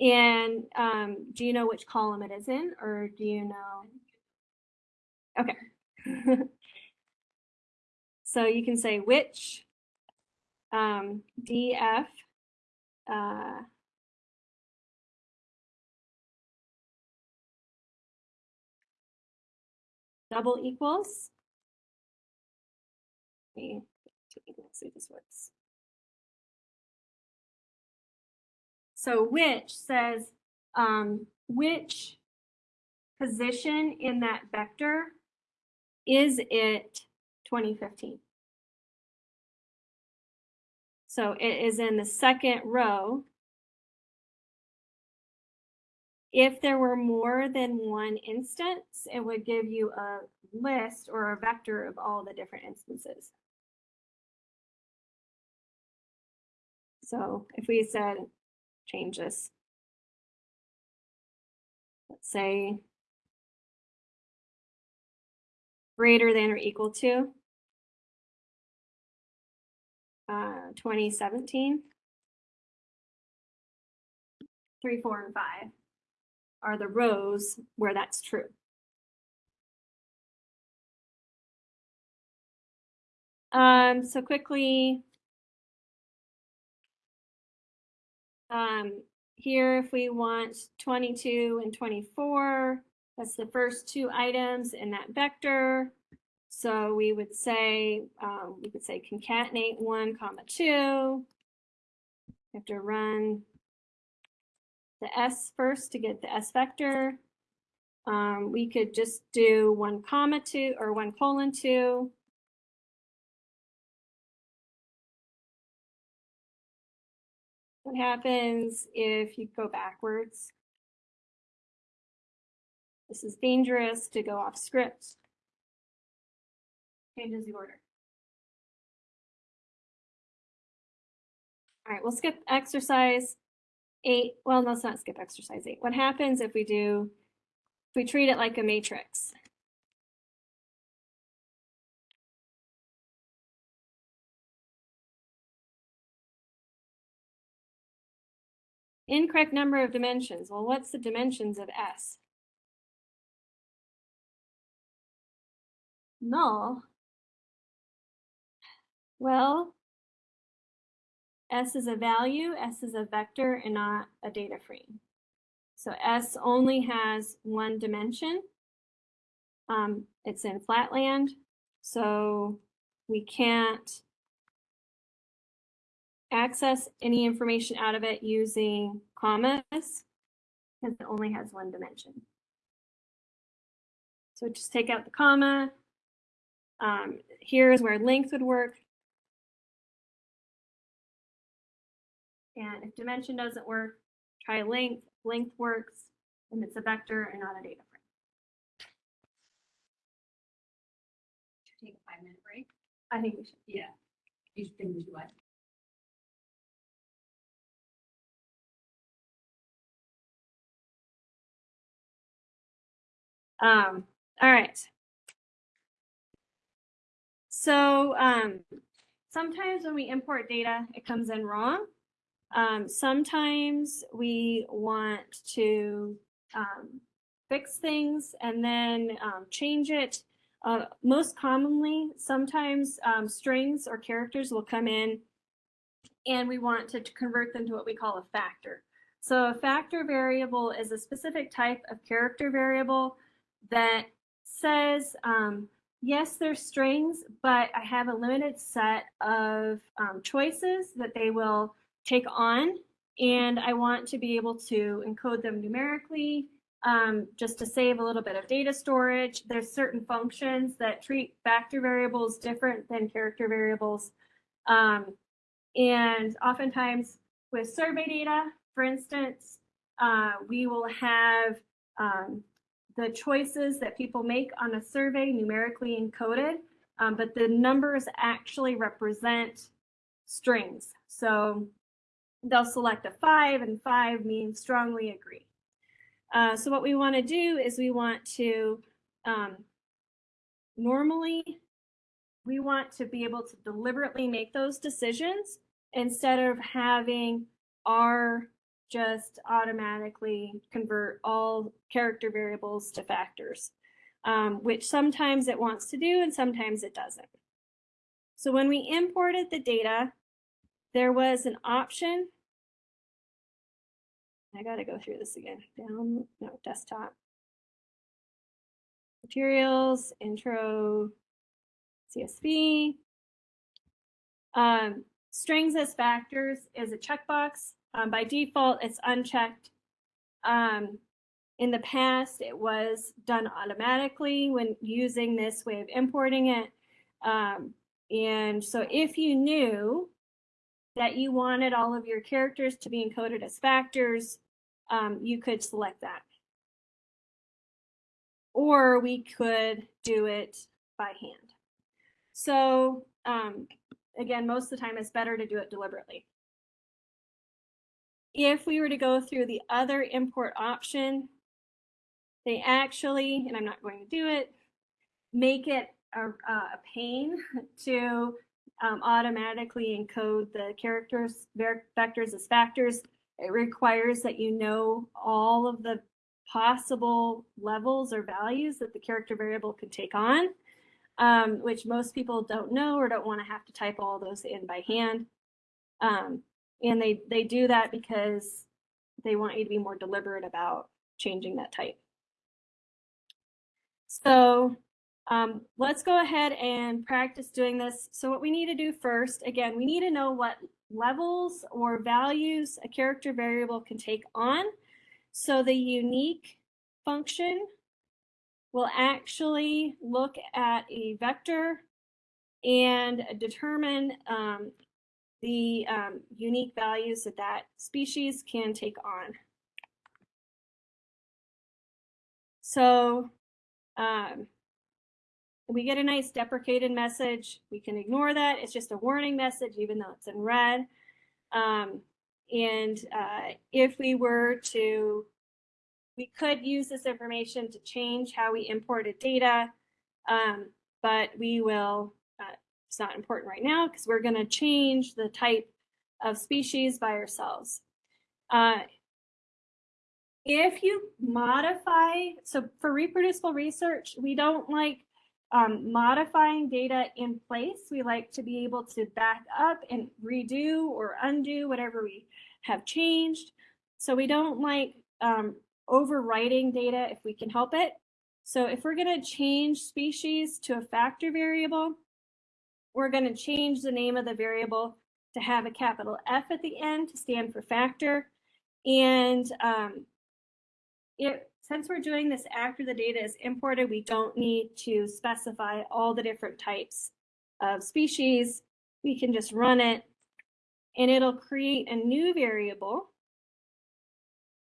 And um, do you know which column it is in, or do you know? Okay. so you can say which um, DF uh, double equals me see if this works. So which says um, which position in that vector is it 2015? So it is in the second row. If there were more than one instance, it would give you a list or a vector of all the different instances. So if we said change this, let's say greater than or equal to uh, 2017, three, four, and five are the rows where that's true. Um, so quickly, um, here if we want 22 and 24, that's the first two items in that vector. So we would say, um, we could say concatenate one comma two. You have to run the S first to get the S vector. Um, we could just do one comma two or one colon two. What happens if you go backwards? This is dangerous to go off script. Changes the order. All right, we'll skip exercise eight. Well, let's not skip exercise eight. What happens if we do, if we treat it like a matrix? Incorrect number of dimensions. Well, what's the dimensions of S? Null. Well, S is a value, S is a vector, and not a data frame. So S only has one dimension. Um, it's in flatland, so we can't access any information out of it using commas because it only has one dimension. So just take out the comma. Um, here's where length would work. And if dimension doesn't work, try length. Length works, and it's a vector and not a data frame. Take a five minute break. I think we should. Yeah. You should think we should what? Um, all right. So um, sometimes when we import data, it comes in wrong. Um, sometimes we want to um, fix things and then um, change it. Uh, most commonly, sometimes um, strings or characters will come in and we want to convert them to what we call a factor. So a factor variable is a specific type of character variable that says, um, yes, they're strings, but I have a limited set of um, choices that they will take on. And I want to be able to encode them numerically um, just to save a little bit of data storage. There's certain functions that treat factor variables different than character variables. Um, and oftentimes with survey data, for instance, uh, we will have um, the choices that people make on a survey numerically encoded, um, but the numbers actually represent strings. So they'll select a five and five means strongly agree. Uh, so what we want to do is we want to um, normally we want to be able to deliberately make those decisions instead of having our just automatically convert all character variables to factors, um, which sometimes it wants to do and sometimes it doesn't. So when we imported the data, there was an option. I got to go through this again. Down, no, desktop. Materials, intro, CSV. Um, strings as factors is a checkbox. Um, by default, it's unchecked. Um, in the past, it was done automatically when using this way of importing it. Um, and so if you knew that you wanted all of your characters to be encoded as factors, um, you could select that. Or we could do it by hand. So um, again, most of the time it's better to do it deliberately. If we were to go through the other import option, they actually, and I'm not going to do it, make it a, a pain to um, automatically encode the characters, vectors as factors. It requires that you know all of the possible levels or values that the character variable can take on, um, which most people don't know or don't want to have to type all those in by hand. Um, and they, they do that because they want you to be more deliberate about changing that type. So um, let's go ahead and practice doing this. So what we need to do first, again, we need to know what levels or values a character variable can take on. So the unique function will actually look at a vector and determine um, the um, unique values that that species can take on. So um, we get a nice deprecated message. We can ignore that. It's just a warning message, even though it's in red. Um, and uh, if we were to, we could use this information to change how we imported data, um, but we will, it's not important right now because we're going to change the type of species by ourselves. Uh, if you modify, so for reproducible research, we don't like um, modifying data in place. We like to be able to back up and redo or undo whatever we have changed. So we don't like um, overwriting data if we can help it. So if we're going to change species to a factor variable, we're going to change the name of the variable to have a capital F at the end to stand for factor. And um, it, since we're doing this after the data is imported, we don't need to specify all the different types of species. We can just run it and it'll create a new variable,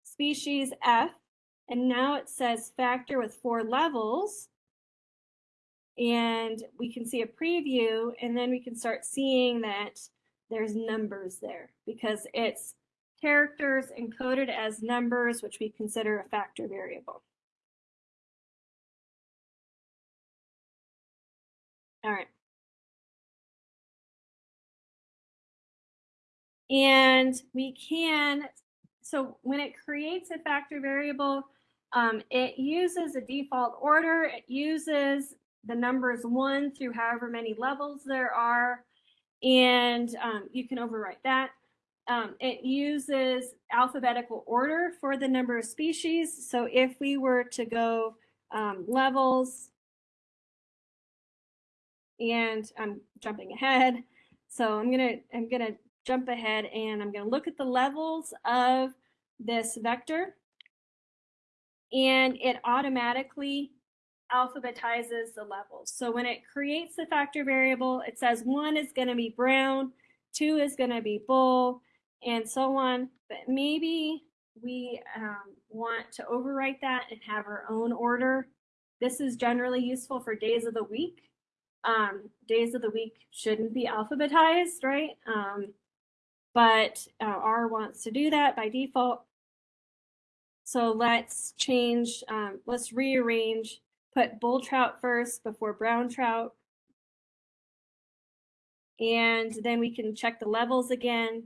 species F, and now it says factor with four levels. And we can see a preview and then we can start seeing that there's numbers there because it's characters encoded as numbers, which we consider a factor variable. All right. And we can, so when it creates a factor variable, um, it uses a default order. It uses the numbers one through however many levels there are. And um, you can overwrite that. Um, it uses alphabetical order for the number of species. So if we were to go um, levels, and I'm jumping ahead. So I'm gonna I'm gonna jump ahead and I'm gonna look at the levels of this vector, and it automatically alphabetizes the levels. So when it creates the factor variable, it says one is gonna be brown, two is gonna be bull, and so on. But maybe we um, want to overwrite that and have our own order. This is generally useful for days of the week. Um, days of the week shouldn't be alphabetized, right? Um, but uh, R wants to do that by default. So let's change, um, let's rearrange, put bull trout first before brown trout. And then we can check the levels again.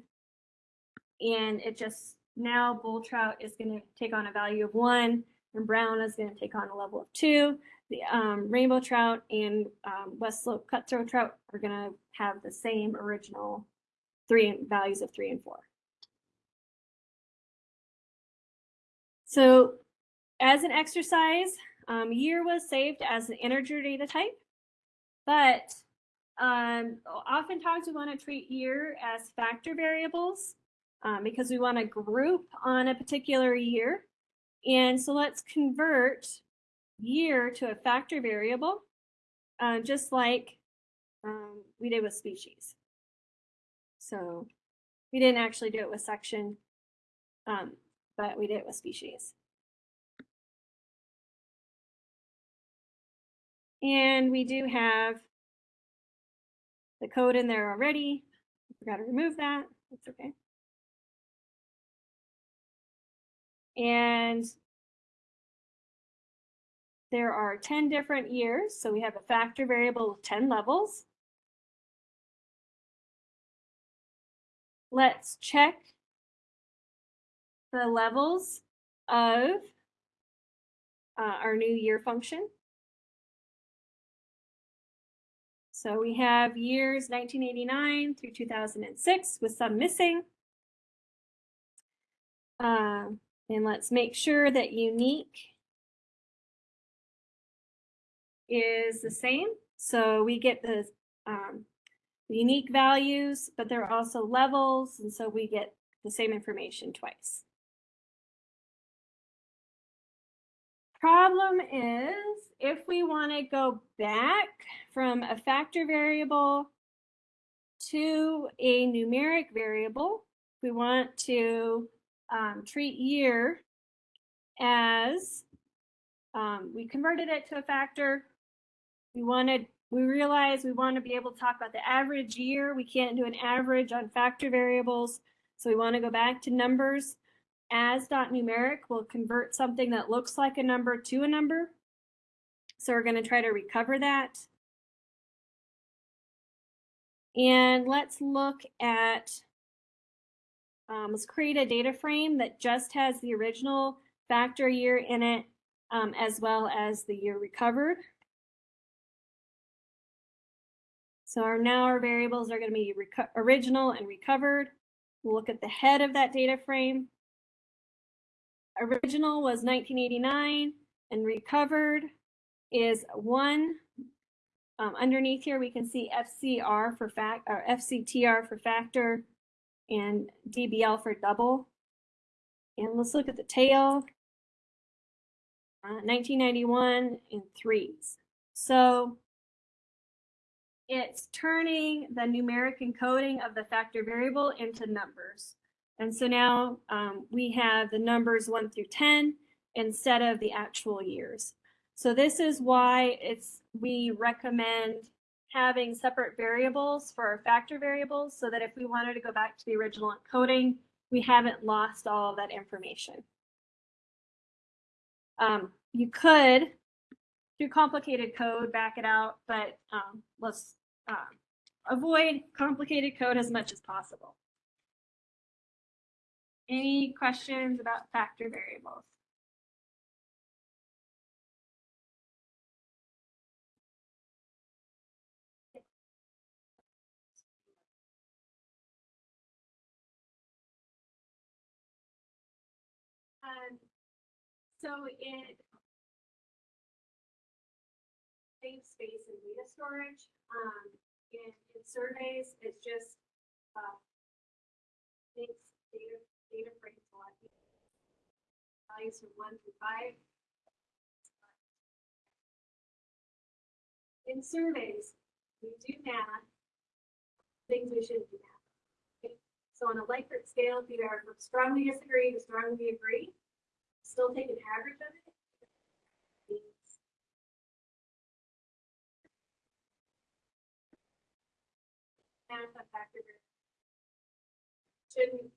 And it just now bull trout is going to take on a value of one and brown is going to take on a level of two. The um, rainbow trout and um, west slope cutthroat trout are going to have the same original three values of three and four. So as an exercise um, year was saved as an integer data type but um, oftentimes we want to treat year as factor variables um, because we want to group on a particular year. And so let's convert year to a factor variable, uh, just like um, we did with species. So we didn't actually do it with section, um, but we did it with species. And we do have the code in there already. I forgot to remove that. That's okay. And there are 10 different years. So we have a factor variable of 10 levels. Let's check the levels of uh, our new year function. So we have years 1989 through 2006 with some missing. Uh, and let's make sure that unique is the same. So we get the, um, the unique values, but there are also levels, and so we get the same information twice. Problem is, if we want to go back from a factor variable to a numeric variable, we want to um, treat year as um, we converted it to a factor. We wanted, we realized we want to be able to talk about the average year. We can't do an average on factor variables. So we want to go back to numbers. As dot numeric will convert something that looks like a number to a number. So we're going to try to recover that. And let's look at um, let's create a data frame that just has the original factor year in it, um, as well as the year recovered. So our now our variables are going to be original and recovered. We'll look at the head of that data frame. Original was 1989 and recovered is one. Um, underneath here, we can see FCR for fact, or FCTR for factor and DBL for double. And let's look at the tail. Uh, 1991 and threes. So it's turning the numeric encoding of the factor variable into numbers. And so now um, we have the numbers 1 through 10 instead of the actual years. So this is why it's we recommend having separate variables for our factor variables so that if we wanted to go back to the original encoding, we haven't lost all of that information. Um, you could, through complicated code, back it out, but um, let's um, avoid complicated code as much as possible. Any questions about factor variables? So it saves space in data storage. Um, in, in surveys, it's just, uh, makes data, data frames a lot easier. Values from one through five. In surveys, we do math, things we shouldn't do math. Okay, So on a Likert scale, if you are from strongly disagree to strongly agree, still take an average of it. shouldn't.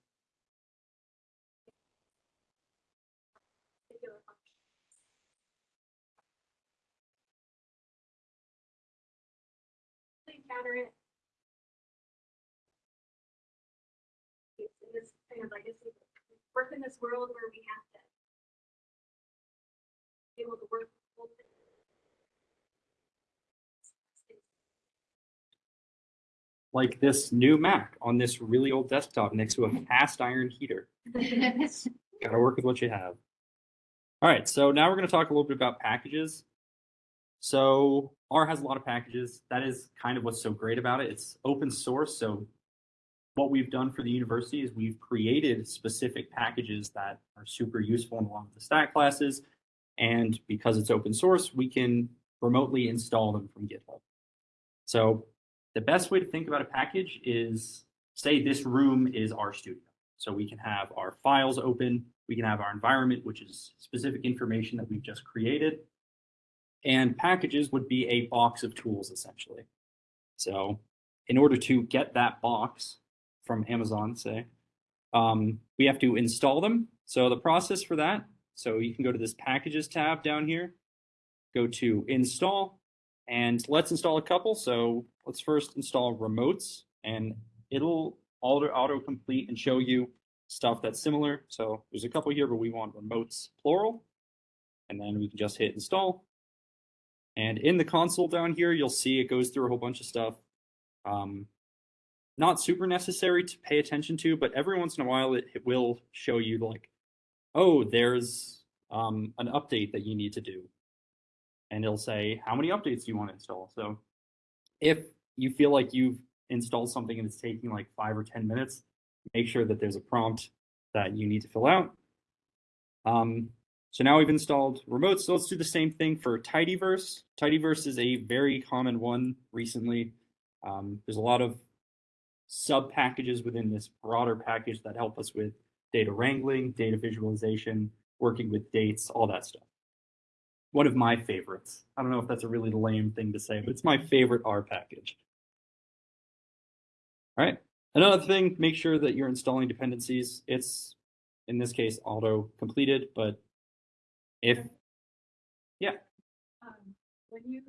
Encounter it. It's in this kind of it's, work in this world where we have able to work. Like this new Mac on this really old desktop next to a cast iron heater. Gotta work with what you have. All right, so now we're gonna talk a little bit about packages. So R has a lot of packages. That is kind of what's so great about it. It's open source, so what we've done for the university is we've created specific packages that are super useful in a lot of the stat classes. And because it's open source, we can remotely install them from GitHub. So the best way to think about a package is say this room is RStudio. So we can have our files open, we can have our environment, which is specific information that we've just created. And packages would be a box of tools essentially. So in order to get that box from Amazon, say, um, we have to install them. So the process for that, so you can go to this packages tab down here, go to install, and let's install a couple. So let's first install remotes and it'll auto complete and show you stuff that's similar. So there's a couple here, but we want remotes plural. And then we can just hit install. And in the console down here, you'll see it goes through a whole bunch of stuff. Um, not super necessary to pay attention to, but every once in a while it, it will show you like, oh, there's um, an update that you need to do. And it'll say, how many updates do you want to install? So if you feel like you've installed something and it's taking like five or 10 minutes, make sure that there's a prompt that you need to fill out. Um, so now we've installed remotes. So let's do the same thing for Tidyverse. Tidyverse is a very common one recently. Um, there's a lot of sub packages within this broader package that help us with data wrangling, data visualization, working with dates, all that stuff. One of my favorites. I don't know if that's a really lame thing to say, but it's my favorite R package. All right. Another thing, make sure that you're installing dependencies. It's, in this case, auto completed, but if, yeah, Um, when you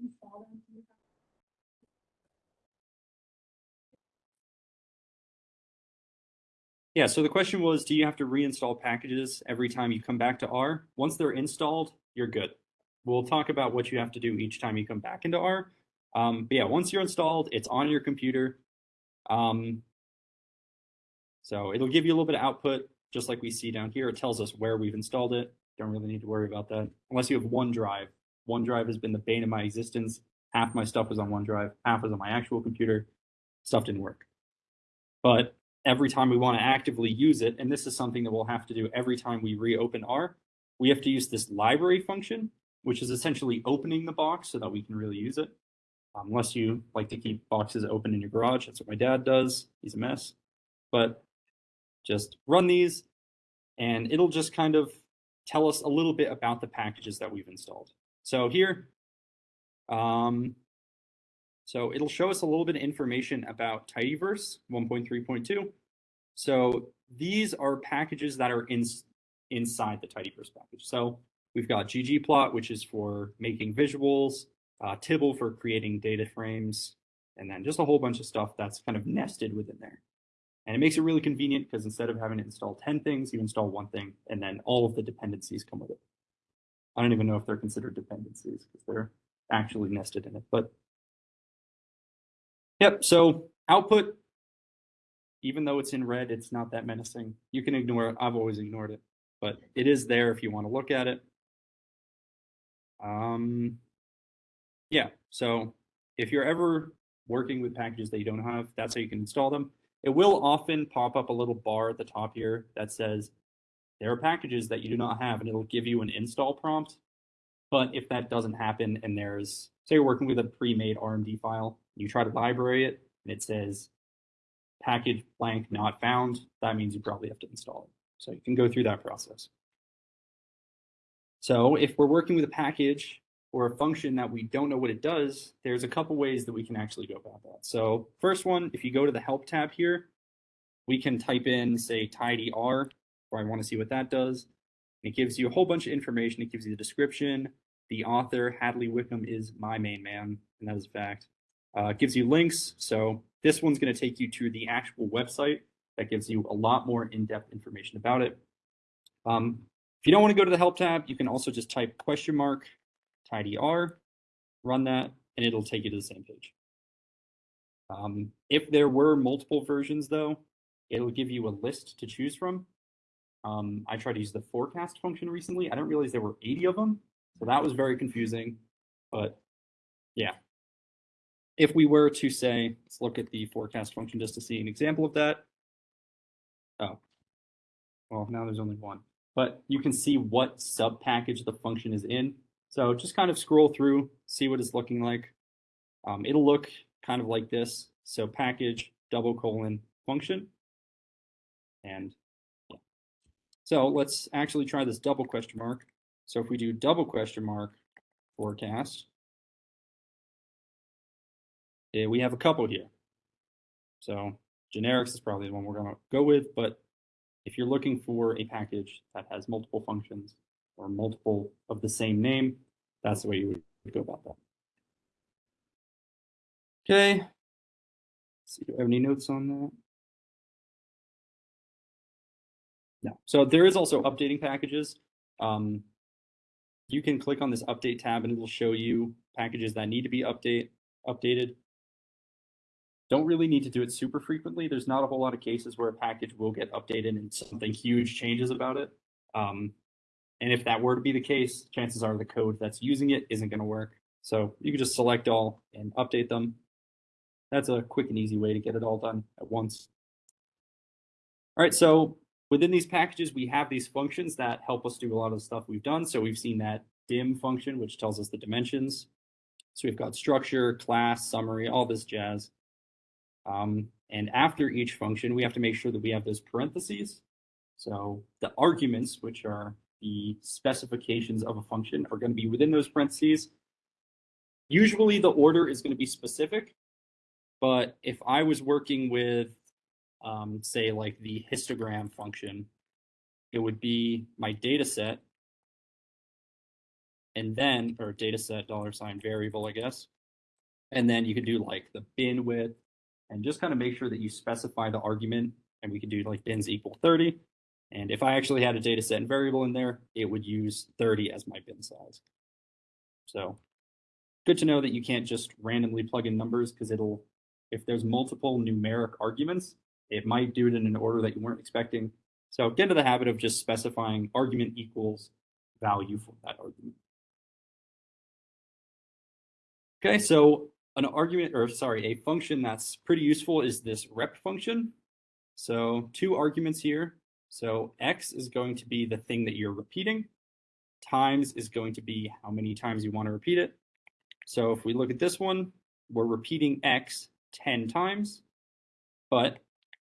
install them, Yeah, so the question was, do you have to reinstall packages every time you come back to R? Once they're installed, you're good. We'll talk about what you have to do each time you come back into R. Um, but yeah, once you're installed, it's on your computer. Um, so it'll give you a little bit of output, just like we see down here. It tells us where we've installed it. Don't really need to worry about that unless you have OneDrive. OneDrive has been the bane of my existence. Half my stuff was on OneDrive, half was on my actual computer. Stuff didn't work. But every time we want to actively use it, and this is something that we'll have to do every time we reopen R, we have to use this library function, which is essentially opening the box so that we can really use it. Um, unless you like to keep boxes open in your garage, that's what my dad does. He's a mess. But just run these, and it'll just kind of tell us a little bit about the packages that we've installed. So here, um, so it'll show us a little bit of information about Tidyverse 1.3.2. So these are packages that are in, inside the Tidyverse package. So we've got ggplot, which is for making visuals, uh, Tibble for creating data frames, and then just a whole bunch of stuff that's kind of nested within there. And it makes it really convenient because instead of having to install 10 things, you install one thing, and then all of the dependencies come with it. I don't even know if they're considered dependencies because they're actually nested in it, but Yep, so output, even though it's in red, it's not that menacing. You can ignore it. I've always ignored it, but it is there if you want to look at it. Um, yeah, so if you're ever working with packages that you don't have, that's how you can install them. It will often pop up a little bar at the top here that says there are packages that you do not have, and it'll give you an install prompt. But if that doesn't happen and there's, say you're working with a pre-made RMD file, you try to library it and it says package blank not found, that means you probably have to install it. So you can go through that process. So if we're working with a package or a function that we don't know what it does, there's a couple ways that we can actually go about that. So first one, if you go to the help tab here, we can type in say tidyr, or I want to see what that does. It gives you a whole bunch of information. It gives you the description. The author, Hadley Wickham, is my main man, and that is a fact. Uh, gives you links. So this one's going to take you to the actual website that gives you a lot more in-depth information about it. Um, if you don't want to go to the help tab, you can also just type question mark tidyr, run that, and it'll take you to the same page. Um, if there were multiple versions though, it'll give you a list to choose from. Um, I tried to use the forecast function recently. I didn't realize there were 80 of them. So that was very confusing, but yeah. If we were to say, let's look at the forecast function just to see an example of that. Oh, well, now there's only one, but you can see what sub package the function is in. So just kind of scroll through, see what it's looking like. Um, it'll look kind of like this. So package double colon function. And. So let's actually try this double question mark. So if we do double question mark forecast, eh, we have a couple here. So generics is probably the one we're going to go with, but if you're looking for a package that has multiple functions or multiple of the same name, that's the way you would go about that. Okay. Let's see, do I have any notes on that? No. So there is also updating packages. Um, you can click on this update tab and it'll show you packages that need to be update updated. Don't really need to do it super frequently. There's not a whole lot of cases where a package will get updated and something huge changes about it. Um, and if that were to be the case, chances are the code that's using it isn't going to work. So you can just select all and update them. That's a quick and easy way to get it all done at once. All right, so within these packages, we have these functions that help us do a lot of the stuff we've done. So we've seen that dim function, which tells us the dimensions. So we've got structure, class, summary, all this jazz. Um, and after each function, we have to make sure that we have those parentheses. So the arguments, which are the specifications of a function, are going to be within those parentheses. Usually the order is going to be specific, but if I was working with, um, say, like the histogram function, it would be my data set, and then, or data set dollar sign variable, I guess. And then you could do like the bin width, and just kind of make sure that you specify the argument and we could do like bins equal 30. And if I actually had a data set and variable in there, it would use 30 as my bin size. So good to know that you can't just randomly plug in numbers because it'll, if there's multiple numeric arguments, it might do it in an order that you weren't expecting. So get into the habit of just specifying argument equals value for that argument. Okay, so an argument, or sorry, a function that's pretty useful is this rep function. So two arguments here. So x is going to be the thing that you're repeating. Times is going to be how many times you want to repeat it. So if we look at this one, we're repeating x 10 times. But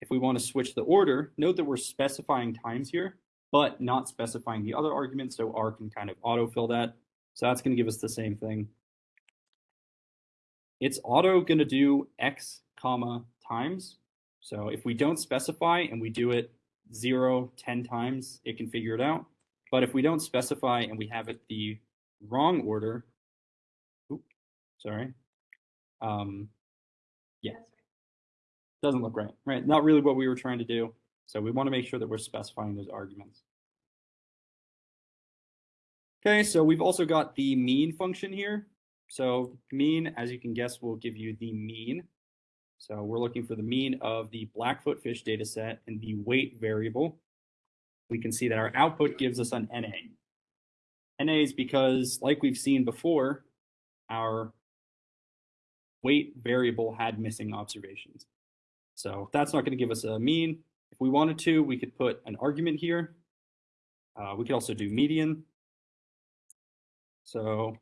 if we want to switch the order, note that we're specifying times here, but not specifying the other argument. So R can kind of autofill that. So that's going to give us the same thing. It's auto going to do x comma times. So if we don't specify and we do it 0, 10 times, it can figure it out. But if we don't specify and we have it the wrong order, oop, sorry, um, yeah, doesn't look right, right? Not really what we were trying to do. So we want to make sure that we're specifying those arguments. Okay, so we've also got the mean function here. So mean, as you can guess, will give you the mean. So we're looking for the mean of the Blackfoot fish data set and the weight variable. We can see that our output gives us an NA. NA is because, like we've seen before, our weight variable had missing observations. So that's not going to give us a mean. If we wanted to, we could put an argument here. Uh, we could also do median. So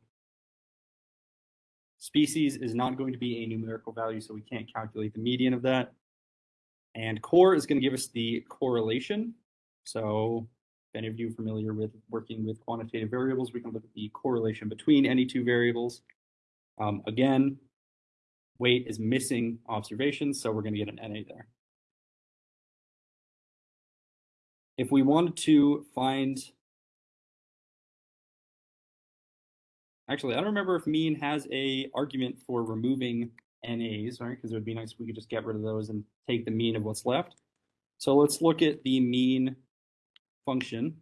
species is not going to be a numerical value, so we can't calculate the median of that. And cor is going to give us the correlation. So if any of you are familiar with working with quantitative variables, we can look at the correlation between any two variables. Um, again, weight is missing observations, so we're going to get an NA there. If we wanted to find, actually, I don't remember if mean has a argument for removing NAs, right? Because it would be nice if we could just get rid of those and take the mean of what's left. So let's look at the mean function.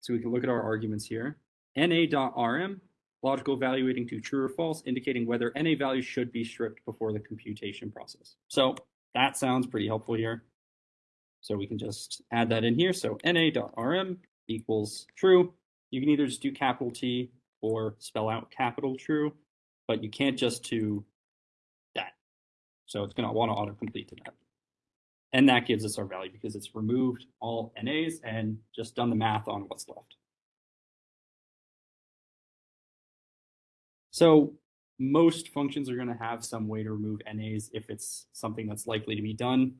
So we can look at our arguments here. NA.rm, logical evaluating to true or false, indicating whether NA values should be stripped before the computation process. So that sounds pretty helpful here. So we can just add that in here. So NA.rm equals true. You can either just do capital T or spell out capital true, but you can't just do that. So it's going to want to autocomplete to that. And that gives us our value because it's removed all NAs and just done the math on what's left. So most functions are going to have some way to remove NAs if it's something that's likely to be done.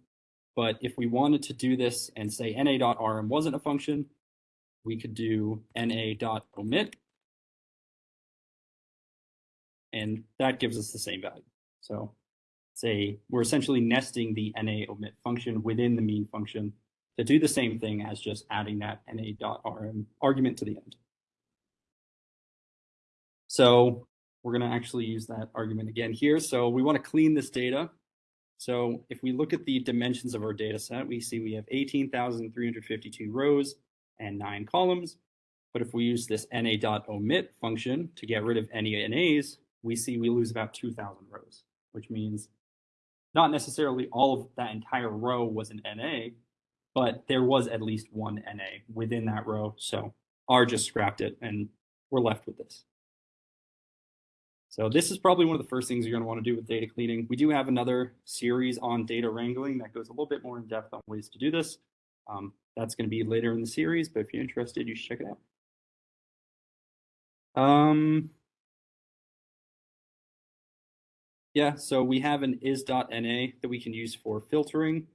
But if we wanted to do this and say na.rm wasn't a function, we could do na.omit. And that gives us the same value. So say we're essentially nesting the na omit function within the mean function to do the same thing as just adding that na.rm argument to the end. So we're going to actually use that argument again here. So we want to clean this data. So if we look at the dimensions of our data set, we see we have 18,352 rows and nine columns. But if we use this na.omit function to get rid of any NAs, we see we lose about 2,000 rows, which means not necessarily all of that entire row was an NA, but there was at least one NA within that row. So R just scrapped it and we're left with this. So this is probably one of the first things you're going to want to do with data cleaning. We do have another series on data wrangling that goes a little bit more in depth on ways to do this. Um, that's going to be later in the series, but if you're interested, you should check it out. Um, yeah, so we have an is.na that we can use for filtering.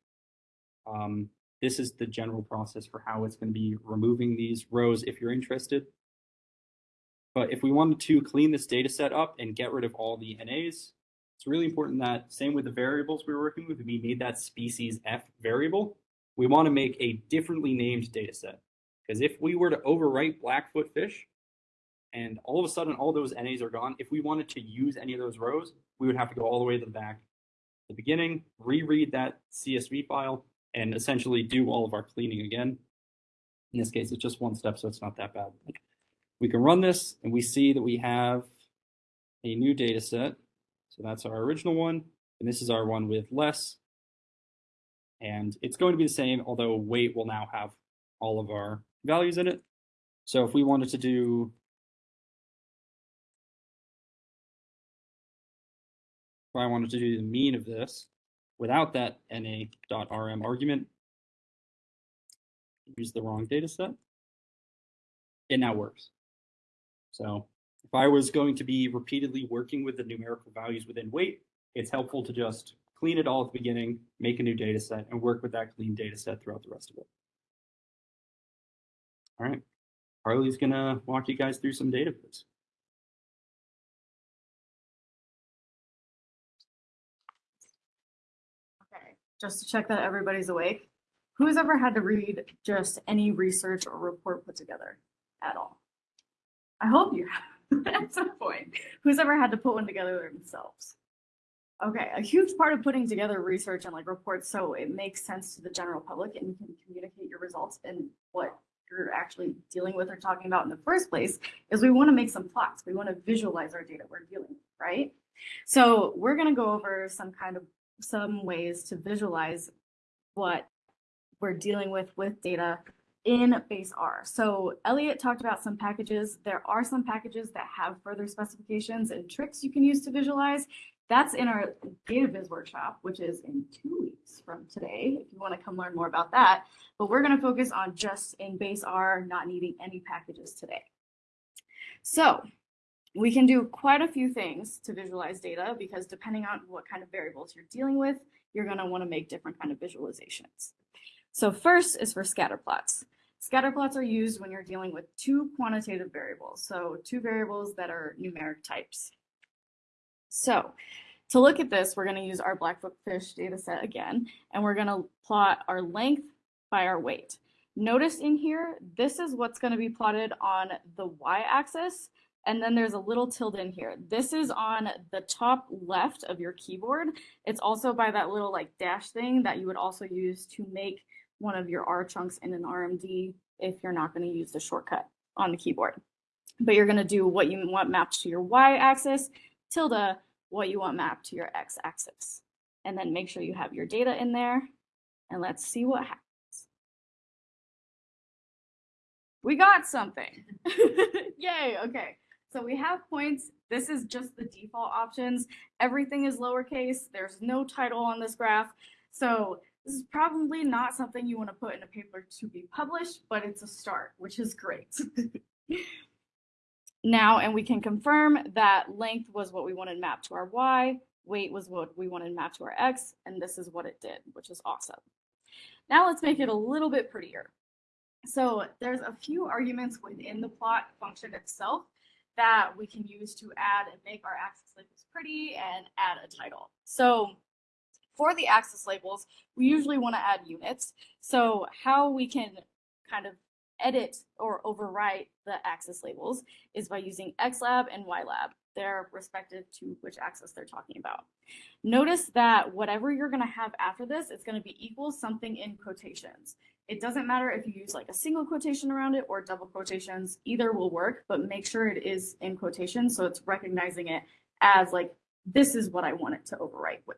Um, this is the general process for how it's going to be removing these rows if you're interested. But if we wanted to clean this data set up and get rid of all the NAs, it's really important that same with the variables we were working with, we made that species F variable. We want to make a differently named data set. Because if we were to overwrite Blackfoot fish and all of a sudden all those NAs are gone, if we wanted to use any of those rows, we would have to go all the way to the back, the beginning, reread that CSV file, and essentially do all of our cleaning again. In this case, it's just one step, so it's not that bad. We can run this and we see that we have a new data set. So that's our original one, and this is our one with less. And it's going to be the same, although weight will now have all of our values in it. So if we wanted to do if I wanted to do the mean of this without that na.rm argument, use the wrong data set, it now works. So if I was going to be repeatedly working with the numerical values within weight, it's helpful to just clean it all at the beginning, make a new data set, and work with that clean data set throughout the rest of it. All right, Harley's gonna walk you guys through some data viz. Okay, just to check that everybody's awake. Who's ever had to read just any research or report put together at all? I hope you have at some point. Who's ever had to put one together themselves? Okay, a huge part of putting together research and like reports so it makes sense to the general public and you can communicate your results and what you're actually dealing with or talking about in the first place is we want to make some plots. We want to visualize our data we're dealing with, right? So we're going to go over some kind of some ways to visualize what we're dealing with with data in base R. So Elliot talked about some packages. There are some packages that have further specifications and tricks you can use to visualize. That's in our data viz workshop, which is in two weeks from today, if you want to come learn more about that. But we're going to focus on just in base R, not needing any packages today. So we can do quite a few things to visualize data because depending on what kind of variables you're dealing with, you're going to want to make different kind of visualizations. So first is for scatter plots. Scatter plots are used when you're dealing with two quantitative variables, so two variables that are numeric types. So to look at this, we're going to use our Blackfoot-Fish data set again, and we're going to plot our length by our weight. Notice in here, this is what's going to be plotted on the y-axis, and then there's a little tilde in here. This is on the top left of your keyboard. It's also by that little like dash thing that you would also use to make one of your R chunks in an RMD if you're not going to use the shortcut on the keyboard. But you're going to do what you want mapped to your y-axis, tilde what you want mapped to your x-axis. And then make sure you have your data in there. And let's see what happens. We got something. Yay, okay. So we have points. This is just the default options. Everything is lowercase. There's no title on this graph. So this is probably not something you want to put in a paper to be published, but it's a start, which is great. now, and we can confirm that length was what we wanted mapped to our y, weight was what we wanted mapped to our x, and this is what it did, which is awesome. Now let's make it a little bit prettier. So there's a few arguments within the plot function itself that we can use to add and make our axis labels pretty and add a title. So for the axis labels, we usually want to add units. So how we can kind of edit or overwrite the axis labels is by using xlab and ylab. They're respective to which axis they're talking about. Notice that whatever you're going to have after this, it's going to be equal something in quotations. It doesn't matter if you use like a single quotation around it or double quotations, either will work, but make sure it is in quotations so it's recognizing it as like, this is what I want it to overwrite with.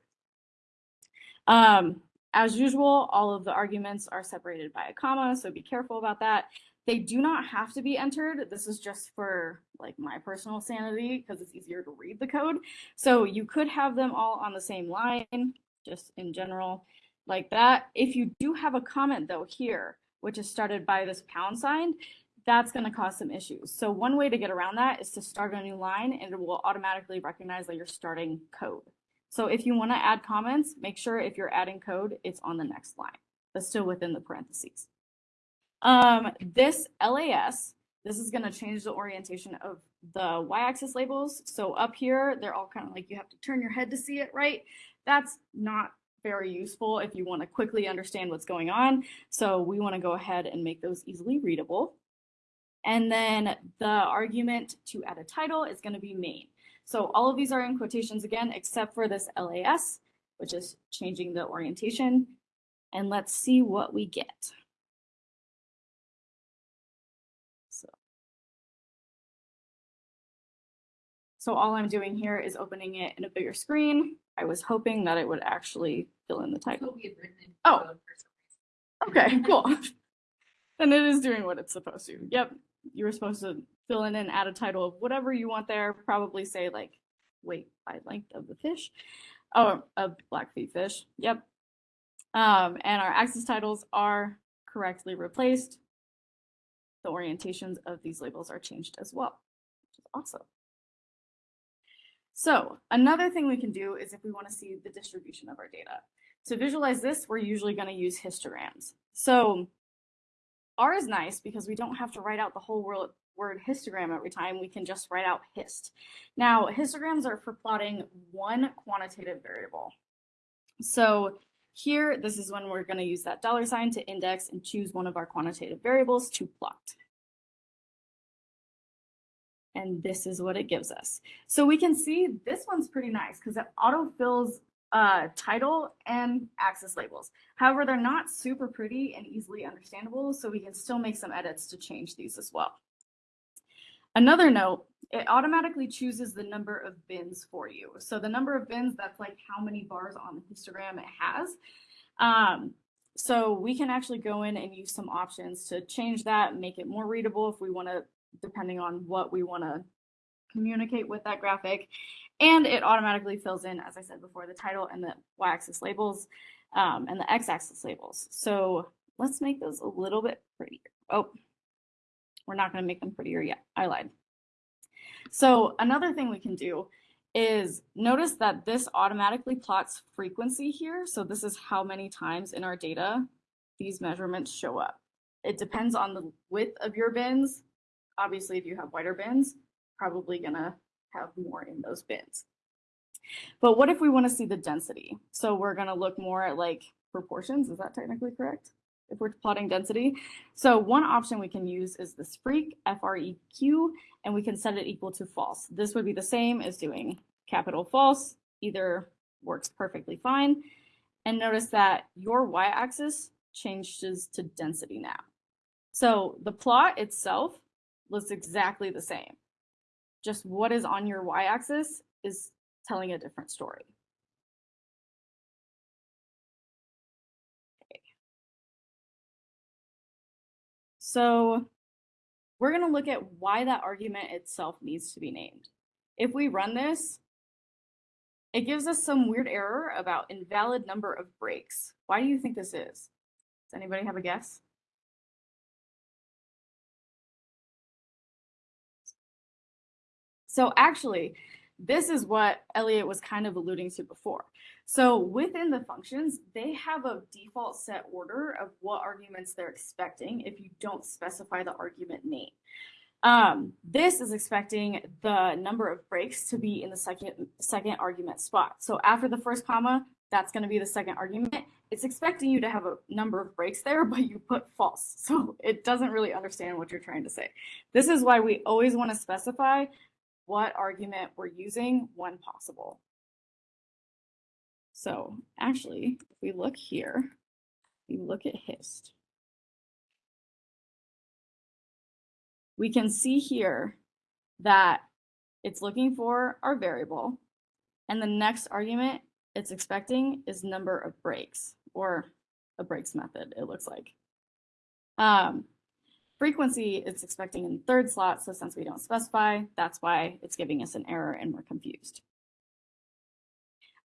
Um, as usual, all of the arguments are separated by a comma, so be careful about that. They do not have to be entered. This is just for like my personal sanity because it's easier to read the code. So you could have them all on the same line, just in general, like that. If you do have a comment though here, which is started by this pound sign, that's going to cause some issues. So one way to get around that is to start a new line and it will automatically recognize that you're starting code. So if you want to add comments, make sure if you're adding code, it's on the next line, but still within the parentheses. Um, this LAS, this is going to change the orientation of the y-axis labels. So up here, they're all kind of like you have to turn your head to see it, right? That's not very useful if you want to quickly understand what's going on. So we want to go ahead and make those easily readable. And then the argument to add a title is going to be main. So all of these are in quotations again, except for this LAS, which is changing the orientation. And let's see what we get. So, so all I'm doing here is opening it in a bigger screen. I was hoping that it would actually fill in the title. we had written it. Oh. for some reason. Okay, cool. Then it is doing what it's supposed to. Yep. You were supposed to fill in and add a title of whatever you want there. Probably say like weight by length of the fish. Oh, a blackfeet fish. Yep. Um, and our axis titles are correctly replaced. The orientations of these labels are changed as well, which is awesome. So another thing we can do is if we want to see the distribution of our data. To visualize this, we're usually going to use histograms. So R is nice because we don't have to write out the whole word, histogram every time. We can just write out hist. Now, histograms are for plotting one quantitative variable. So here, this is when we're going to use that dollar sign to index and choose one of our quantitative variables to plot. And this is what it gives us. So we can see this one's pretty nice because it autofills uh, title and axis labels. However, they're not super pretty and easily understandable, so we can still make some edits to change these as well. Another note, it automatically chooses the number of bins for you. So the number of bins, that's like how many bars on the histogram it has. Um, so we can actually go in and use some options to change that, make it more readable if we want to, depending on what we want to communicate with that graphic. And it automatically fills in, as I said before, the title and the y-axis labels um, and the x-axis labels. So let's make those a little bit prettier. Oh, we're not going to make them prettier yet. I lied. So another thing we can do is notice that this automatically plots frequency here. So this is how many times in our data these measurements show up. It depends on the width of your bins. Obviously, if you have wider bins, probably gonna have more in those bins. But what if we want to see the density? So we're going to look more at like proportions. Is that technically correct? If we're plotting density. So one option we can use is this freq, F-R-E-Q, and we can set it equal to false. This would be the same as doing capital false. Either works perfectly fine. And notice that your y-axis changes to density now. So the plot itself looks exactly the same just what is on your y-axis is telling a different story. So we're going to look at why that argument itself needs to be named. If we run this, it gives us some weird error about invalid number of breaks. Why do you think this is? Does anybody have a guess? So actually, this is what Elliot was kind of alluding to before. So within the functions, they have a default set order of what arguments they're expecting if you don't specify the argument name. Um, this is expecting the number of breaks to be in the second, second argument spot. So after the first comma, that's going to be the second argument. It's expecting you to have a number of breaks there, but you put false. So it doesn't really understand what you're trying to say. This is why we always want to specify what argument we're using when possible. So actually, if we look here, we look at hist. We can see here that it's looking for our variable, and the next argument it's expecting is number of breaks, or a breaks method, it looks like. Um, frequency it's expecting in third slot, so since we don't specify, that's why it's giving us an error and we're confused.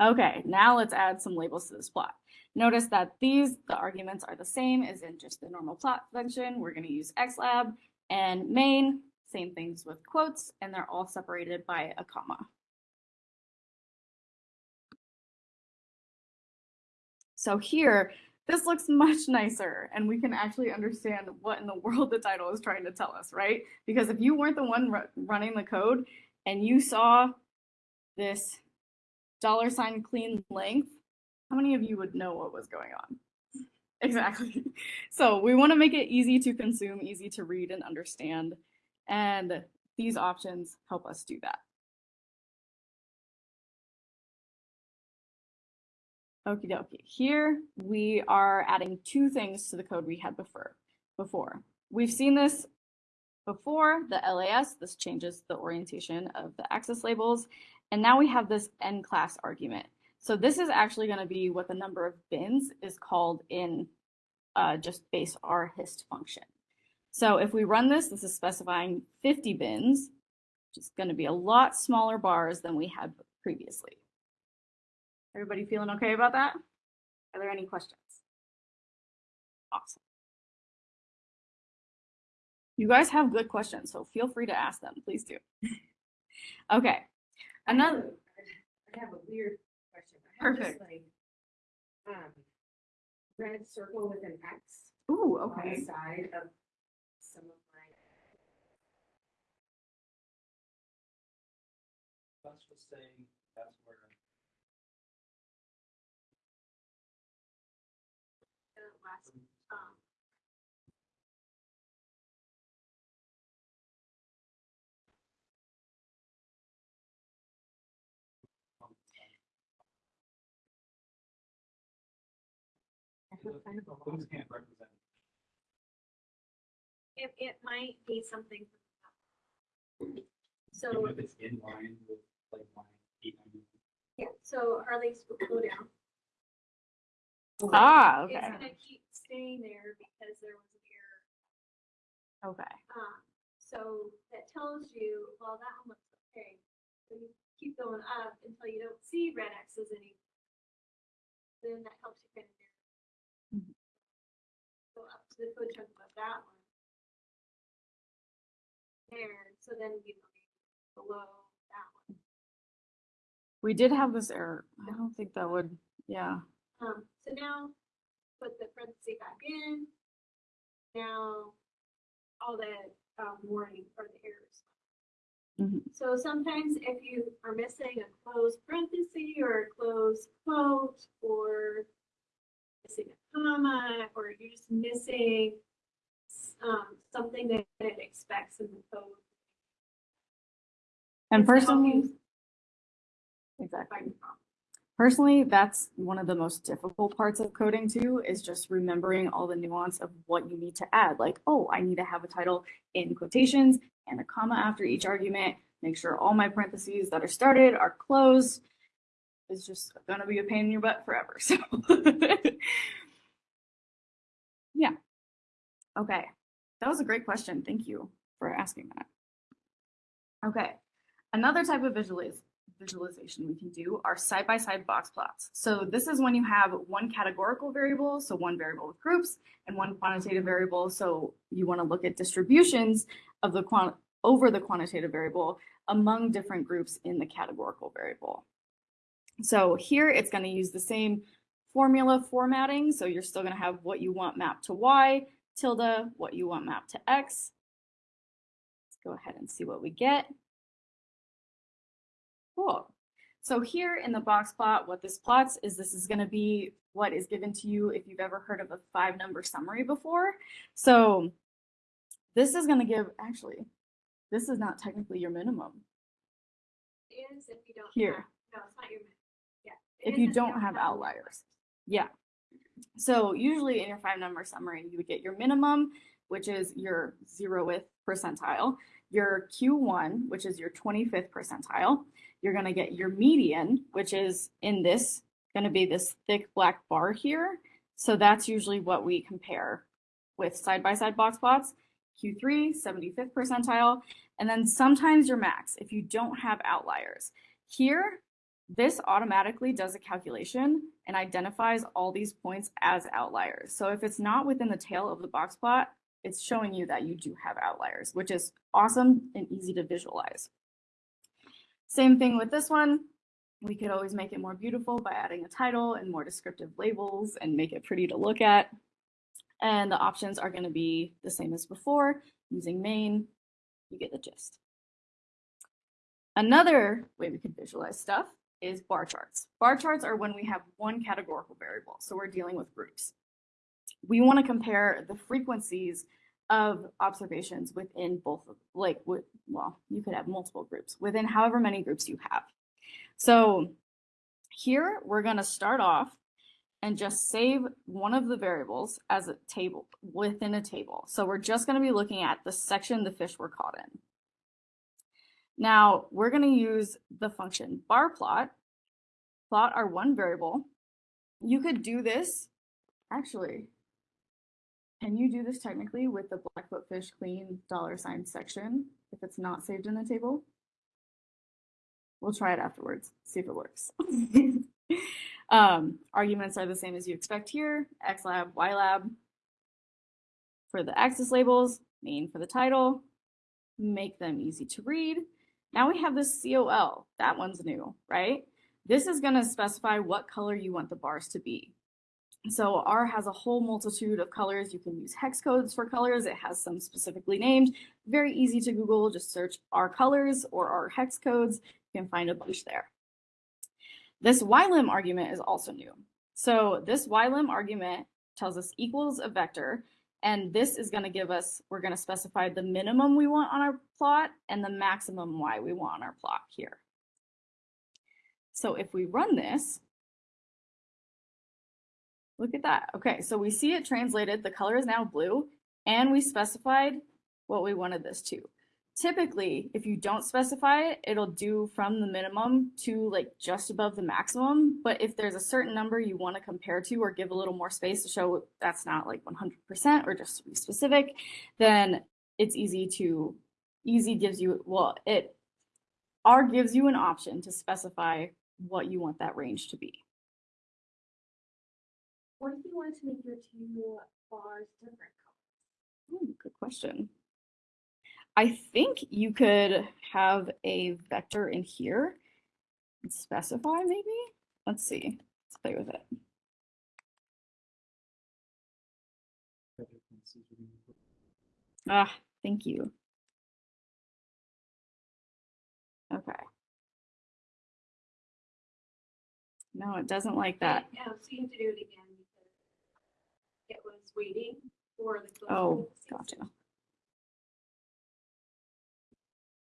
Okay, now let's add some labels to this plot. Notice that these, the arguments are the same as in just the normal plot function. We're going to use xlab and main, same things with quotes, and they're all separated by a comma. So here, this looks much nicer and we can actually understand what in the world the title is trying to tell us, right? Because if you weren't the one running the code and you saw this dollar sign clean length, how many of you would know what was going on? Exactly. So we want to make it easy to consume, easy to read and understand. And these options help us do that. Okie dokie. Here we are adding two things to the code we had before. Before we've seen this before the LAS. This changes the orientation of the axis labels, and now we have this n class argument. So this is actually going to be what the number of bins is called in uh, just base R hist function. So if we run this, this is specifying 50 bins, which is going to be a lot smaller bars than we had previously. Everybody feeling okay about that? Are there any questions? Awesome. You guys have good questions, so feel free to ask them. Please do. okay. Another. I have a weird question. I have this, Perfect. like, Um, red circle with an X Ooh, on the okay. side of some of my. That's just saying that's where. the last, um, I have kind of a Those can't represent. it, it might be something. So, Even if it's in line with like line eight ninety. yeah, so Harley's will go down. Ah, It's okay. gonna keep staying there because there was an error. Okay. Um, so that tells you, well, that one looks okay. So you keep going up until you don't see red X's anymore. Then that helps you kind of narrow. Go up to the code chunk above that one. There, so then you know, below that one. We did have this error. I don't think that would, yeah. Um, so now put the parentheses back in. Now, all the, um, warning or the errors. Mhm. So sometimes if you are missing a closed parenthesis or a closed quote or missing a comma, or you're just missing um, something that it expects in the code. And It's to help you personally, exactly. find the problem. Personally, that's one of the most difficult parts of coding too, is just remembering all the nuance of what you need to add. Like, oh, I need to have a title in quotations and a comma after each argument. Make sure all my parentheses that are started are closed. It's just gonna be a pain in your butt forever. So, yeah. Okay, that was a great question. Thank you for asking that. Okay, another type of visualiz visualization we can do are side-by-side box plots. So this is when you have one categorical variable, so one variable with groups, and one quantitative variable. So you want to look at distributions of the quant over the quantitative variable among different groups in the categorical variable. So here it's going to use the same formula formatting. So you're still going to have what you want mapped to Y, tilde, what you want mapped to X. Let's go ahead and see what we get. Cool. So here in the box plot, what this plots is this is going to be what is given to you if you've ever heard of a five number summary before. So this is going to give, actually, this is not technically your minimum. It is if you don't. Here. have- No, it's not your. min- Yeah. it If you don't have outliers. Yeah. So usually in your five number summary, you would get your minimum, which is your zeroth percentile, your Q1, which is your 25th percentile. You're going to get your median, which is in this, going to be this thick black bar here. So that's usually what we compare with side-by-side box plots. Q3, 75th percentile, and then sometimes your max if you don't have outliers. Here, this automatically does a calculation and identifies all these points as outliers. So if it's not within the tail of the box plot, it's showing you that you do have outliers, which is awesome and easy to visualize. Same thing with this one. We could always make it more beautiful by adding a title and more descriptive labels and make it pretty to look at. And the options are going to be the same as before, using main, you get the gist. Another way we could visualize stuff is bar charts. Bar charts are when we have one categorical variable, so we're dealing with groups. We want to compare the frequencies of observations within both, of like, with, well, you could have multiple groups, within however many groups you have. So here, we're going to start off and just save one of the variables as a table within a table. So we're just going to be looking at the section the fish were caught in. Now we're going to use the function bar plot, plot our one variable. You could do this, actually, can you do this technically with the Blackfoot Fish Clean dollar sign section if it's not saved in the table? We'll try it afterwards, see if it works. um, arguments are the same as you expect here, xlab, ylab. For the axis labels, main for the title, make them easy to read. Now we have this COL, that one's new, right? This is gonna specify what color you want the bars to be. So R has a whole multitude of colors. You can use hex codes for colors. It has some specifically named. Very easy to Google. Just search R colors or R hex codes. You can find a bunch there. This ylim argument is also new. So this ylim argument tells us equals a vector. And this is going to give us, we're going to specify the minimum we want on our plot and the maximum y we want on our plot here. So if we run this, Look at that. Okay, so we see it translated. The color is now blue, and we specified what we wanted this to. Typically, if you don't specify it, it'll do from the minimum to like just above the maximum. But if there's a certain number you want to compare to or give a little more space to show that's not like 100% or just to be specific, then it's easy to, easy gives you, well, it, R gives you an option to specify what you want that range to be. What if you wanted to make your two bars different colors? Ooh, good question. I think you could have a vector in here and specify maybe. Let's see. Let's play with it. Ah, thank you. Okay. No, it doesn't like that. Yeah, so you have to do it again because it was waiting for the. Oh, gotcha.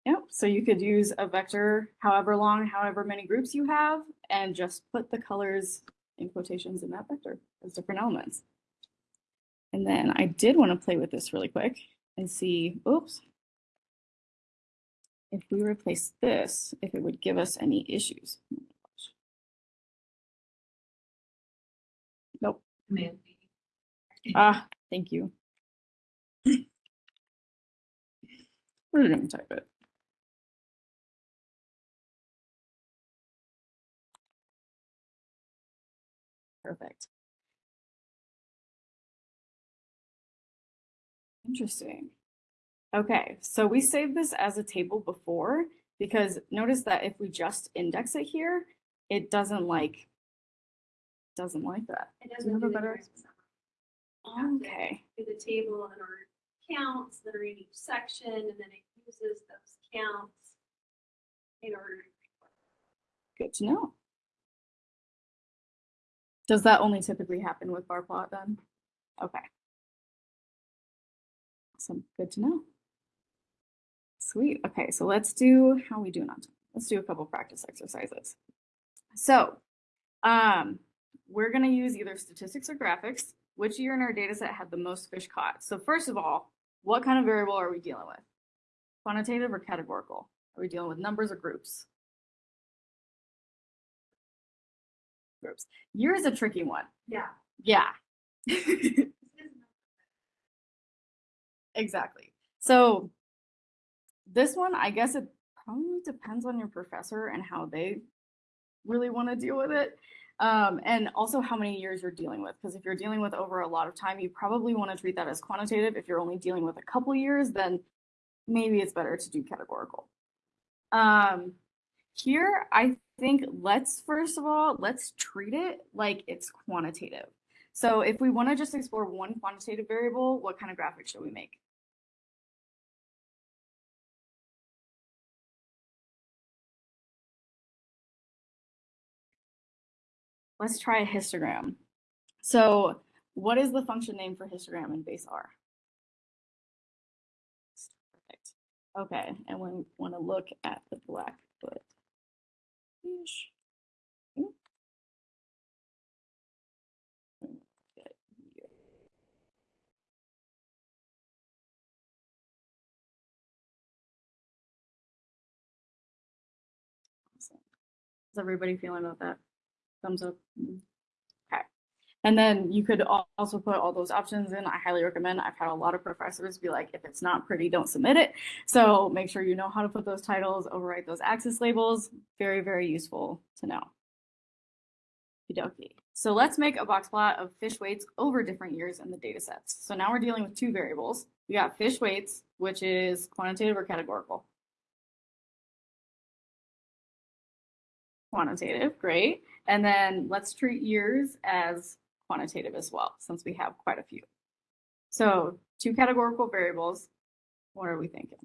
Yep, so you could use a vector however long, however many groups you have, and just put the colors in quotations in that vector as different elements. And then I did want to play with this really quick and see, oops. If we replace this, if it would give us any issues. Nope. Ah, thank you. We're gonna type it. Perfect. Interesting. Okay, so we saved this as a table before because notice that if we just index it here, it doesn't like, doesn't like that. It doesn't have do a better- difference. You have to Okay. Do the table and our counts that are in each section, and then it uses those counts in order Good to know. Does that only typically happen with bar plot then? Okay. Awesome, good to know. Sweet, okay, so let's do, how we on time? Let's do a couple practice exercises. So, um, we're gonna use either statistics or graphics. Which year in our data set had the most fish caught? So first of all, what kind of variable are we dealing with? Quantitative or categorical? Are we dealing with numbers or groups? Groups. Year is a tricky one. Yeah. Yeah. exactly. So this one, I guess it probably depends on your professor and how they really want to deal with it. Um, and also how many years you're dealing with. Because if you're dealing with over a lot of time, you probably want to treat that as quantitative. If you're only dealing with a couple years, then maybe it's better to do categorical. Um, here, I think let's first of all, let's treat it like it's quantitative. So if we want to just explore one quantitative variable, what kind of graphic should we make? Let's try a histogram. So what is the function name for histogram in base R? Perfect. Okay, and we want to look at the Hmm. Is Awesome. How's everybody feeling about that? Thumbs up. Hmm. And then you could also put all those options in. I highly recommend. I've had a lot of professors be like, if it's not pretty, don't submit it. So make sure you know how to put those titles, overwrite those axis labels. Very, very useful to know. Okey-dokey. So let's make a box plot of fish weights over different years in the data sets. So now we're dealing with two variables. We got fish weights, which is quantitative or categorical. Quantitative, great. And then let's treat years as quantitative as well, since we have quite a few. So two categorical variables. What are we thinking?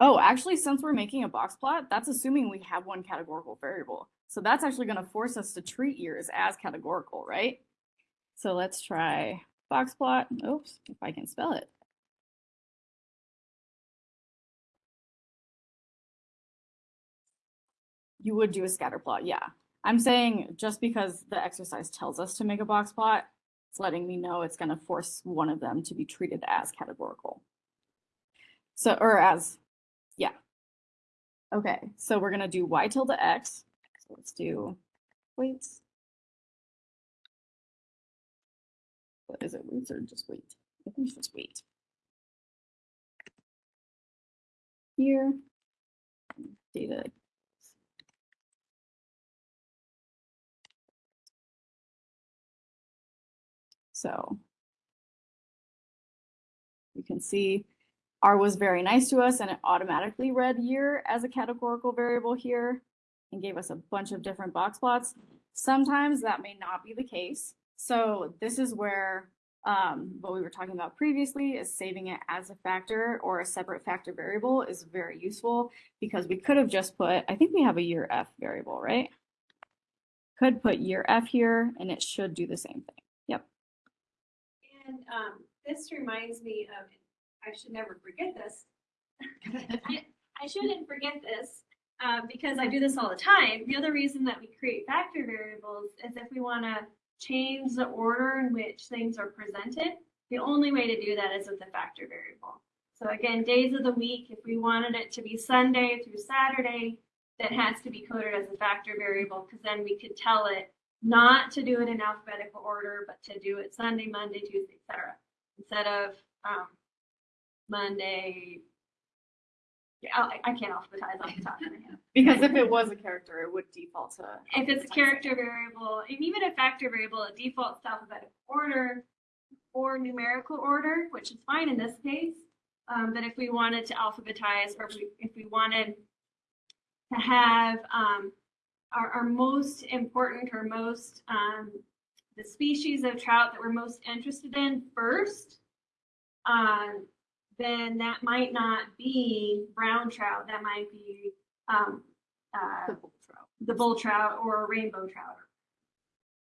Oh, actually, since we're making a box plot, that's assuming we have one categorical variable. So that's actually going to force us to treat years as categorical, right? So let's try box plot. Oops, if I can spell it. You would do a scatter plot, yeah. I'm saying just because the exercise tells us to make a box plot, it's letting me know it's going to force one of them to be treated as categorical. So, or as yeah. Okay, so we're gonna do y tilde x. So let's do weights. What is it, weights or just weight? I think it's just weight. Here. Data. So. You can see R was very nice to us and it automatically read year as a categorical variable here and gave us a bunch of different box plots. Sometimes that may not be the case. So this is where um, what we were talking about previously is saving it as a factor or a separate factor variable is very useful because we could have just put, I think we have a year F variable, right? Could put year F here and it should do the same thing. And um, this reminds me of, I should never forget this. I, I shouldn't forget this uh, because I do this all the time. The other reason that we create factor variables is if we want to change the order in which things are presented. The only way to do that is with a factor variable. So again, days of the week, if we wanted it to be Sunday through Saturday, that has to be coded as a factor variable because then we could tell it not to do it in alphabetical order, but to do it Sunday, Monday, Tuesday, etc. Instead of um, Monday. Yeah, I, I can't alphabetize off the top of my head. Because if it was a character, it would default to. If it's a character variable, and even a factor variable, it defaults to alphabetical order or numerical order, which is fine in this case. Um, but if we wanted to alphabetize, or if we, if we wanted to have um, our, our most important or most um, the species of trout that we're most interested in first, um, then that might not be brown trout. That might be um, uh, the bull trout or a rainbow trout.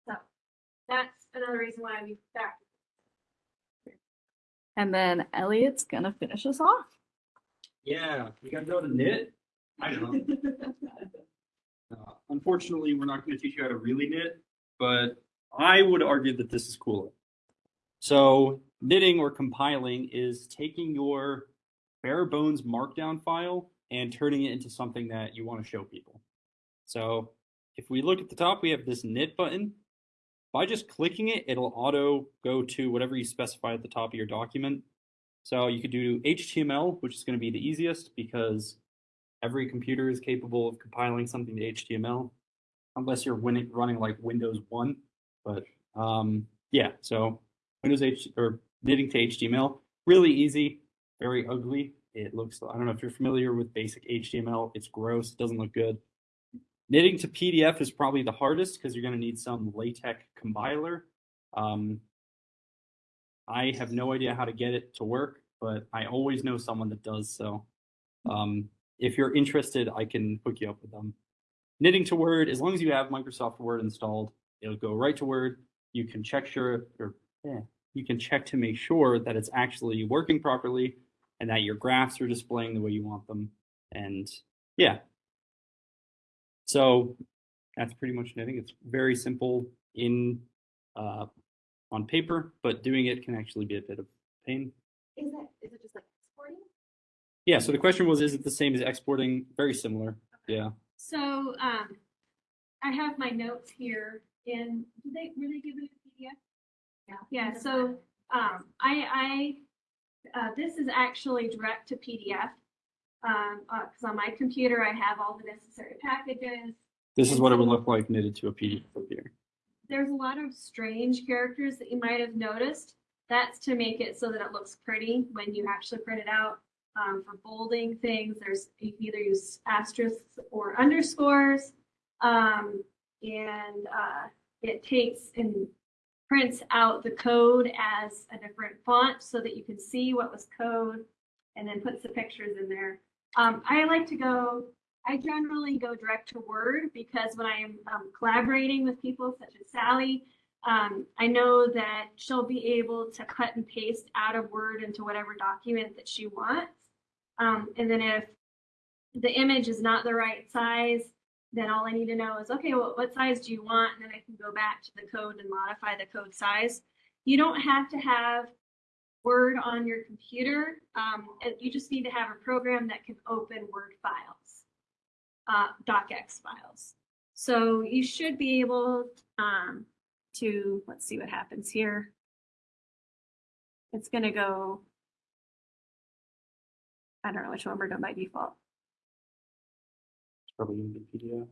So that's another reason why we factor. And then Elliot's gonna finish us off. Yeah, you gotta know the knit. I know. Uh, unfortunately, we're not going to teach you how to really knit, but I would argue that this is cooler. So knitting or compiling is taking your bare bones markdown file and turning it into something that you want to show people. So if we look at the top, we have this knit button. By just clicking it, it'll auto go to whatever you specify at the top of your document. So you could do HTML, which is going to be the easiest because every computer is capable of compiling something to HTML, unless you're winning, running like Windows 1. But um, yeah, so Windows H or knitting to HTML, really easy, very ugly. It looks, I don't know if you're familiar with basic HTML, it's gross, doesn't look good. Knitting to PDF is probably the hardest because you're going to need some LaTeX compiler. Um, I have no idea how to get it to work, but I always know someone that does. So um, if you're interested, I can hook you up with them. Knitting to Word, as long as you have Microsoft Word installed, it'll go right to Word. You can check sure, yeah, you can check to make sure that it's actually working properly and that your graphs are displaying the way you want them. And yeah. So that's pretty much knitting. It's very simple in uh, on paper, but doing it can actually be a bit of pain. Is it, is it just like exporting? Yeah, so the question was, is it the same as exporting? Very similar. Yeah. So, um, I have my notes here in, did they really give it a PDF? Yeah. Yeah, so, um, I, I, uh, this is actually direct to PDF. Um, uh, cause on my computer, I have all the necessary packages. This is what it would look like knitted to a PDF here. There's a lot of strange characters that you might have noticed. That's to make it so that it looks pretty when you actually print it out. Um, for bolding things, there's, you can either use asterisks or underscores. Um, and, uh, it takes and prints out the code as a different font so that you can see what was code and then puts the pictures in there. Um, I like to go, I generally go direct to Word because when I am um, collaborating with people such as Sally, um, I know that she'll be able to cut and paste out of Word into whatever document that she wants. Um, and then if the image is not the right size, then all I need to know is, okay, well, what size do you want? And then I can go back to the code and modify the code size. You don't have to have Word on your computer. Um, you just need to have a program that can open Word files, uh, docx files. So you should be able um, to, let's see what happens here. It's going to go, I don't know which one we're doing by default. It's probably in the PDF.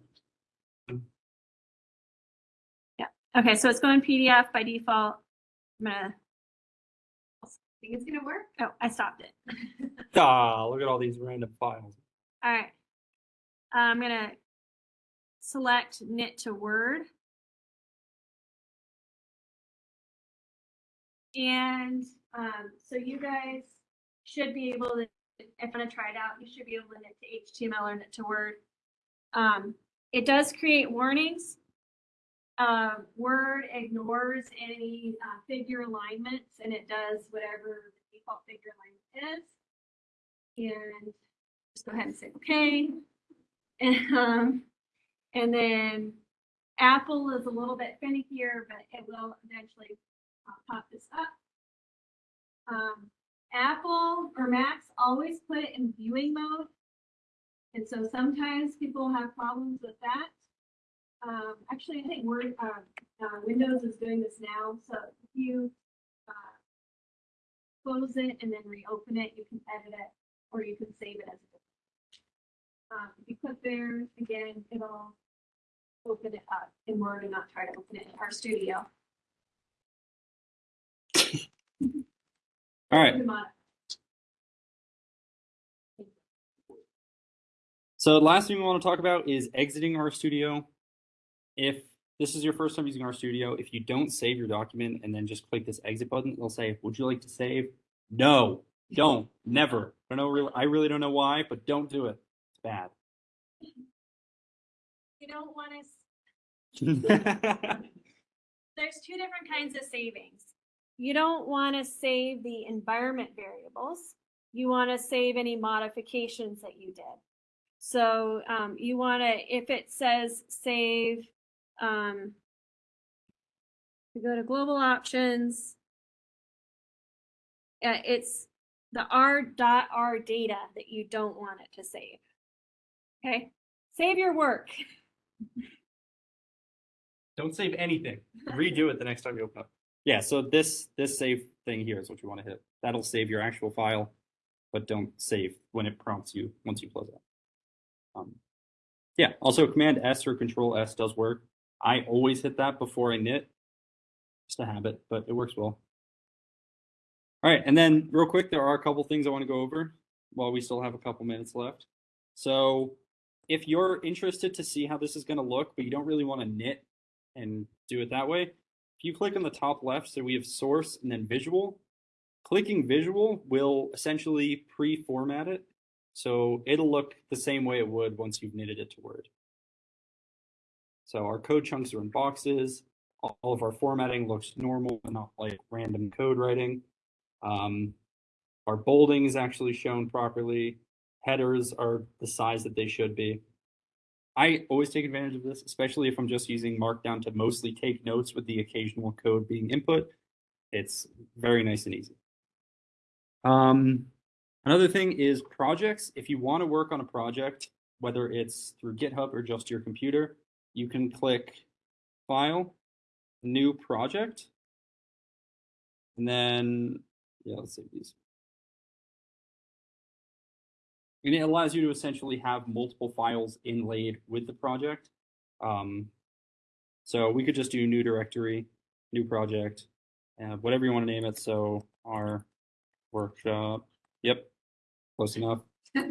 Yeah. Okay, so it's going PDF by default. I'm gonna, Think it's gonna work? oh, I stopped it. Ah, look at all these random files. All right. I'm gonna select knit to Word. And um, so you guys should be able to, if I'm gonna try it out, you should be able to knit to HTML or knit to Word. Um, it does create warnings. Uh, Word ignores any uh, figure alignments and it does whatever the default figure alignment is. And just go ahead and say okay. And, um, and then Apple is a little bit finikier, but it will eventually uh, pop this up. Um, Apple or Macs always put it in viewing mode. And so sometimes people have problems with that. Um, actually, I think Word, uh, uh, Windows is doing this now. So if you uh, close it and then reopen it, you can edit it or you can save it as a um, if you click there, again, it'll open it up in Word and not try to open it in RStudio. All right. So the last thing we want to talk about is exiting RStudio. If this is your first time using RStudio, if you don't save your document and then just click this exit button, it'll say, would you like to save? No, don't, never. I don't know, really, I really don't know why, but don't do it. It's bad. You don't want to, there's two different kinds of savings. You don't want to save the environment variables. You want to save any modifications that you did. So um, you want to, if it says save, um, we go to global options. Uh, it's the R dot R data that you don't want it to save. Okay, save your work. Don't save anything. Redo it the next time you open up. Yeah, so this this save thing here is what you want to hit. That'll save your actual file, but don't save when it prompts you once you close it. Um, yeah, also Command S or Control S does work. I always hit that before I knit. Just a habit, but it works well. All right, and then real quick, there are a couple things I want to go over while we still have a couple minutes left. So if you're interested to see how this is going to look, but you don't really want to knit and do it that way, if you click on the top left, so we have source and then visual, clicking visual will essentially pre-format it. So it'll look the same way it would once you've knitted it to Word. So our code chunks are in boxes. All of our formatting looks normal and not like random code writing. Um, our bolding is actually shown properly. Headers are the size that they should be. I always take advantage of this, especially if I'm just using Markdown to mostly take notes with the occasional code being input. It's very nice and easy. Um, another thing is projects. If you want to work on a project, whether it's through GitHub or just your computer, you can click File, New Project, and then yeah, let's save these. And it allows you to essentially have multiple files inlaid with the project. Um, so we could just do new directory, new project, uh, whatever you want to name it. So our workshop. Yep, close enough.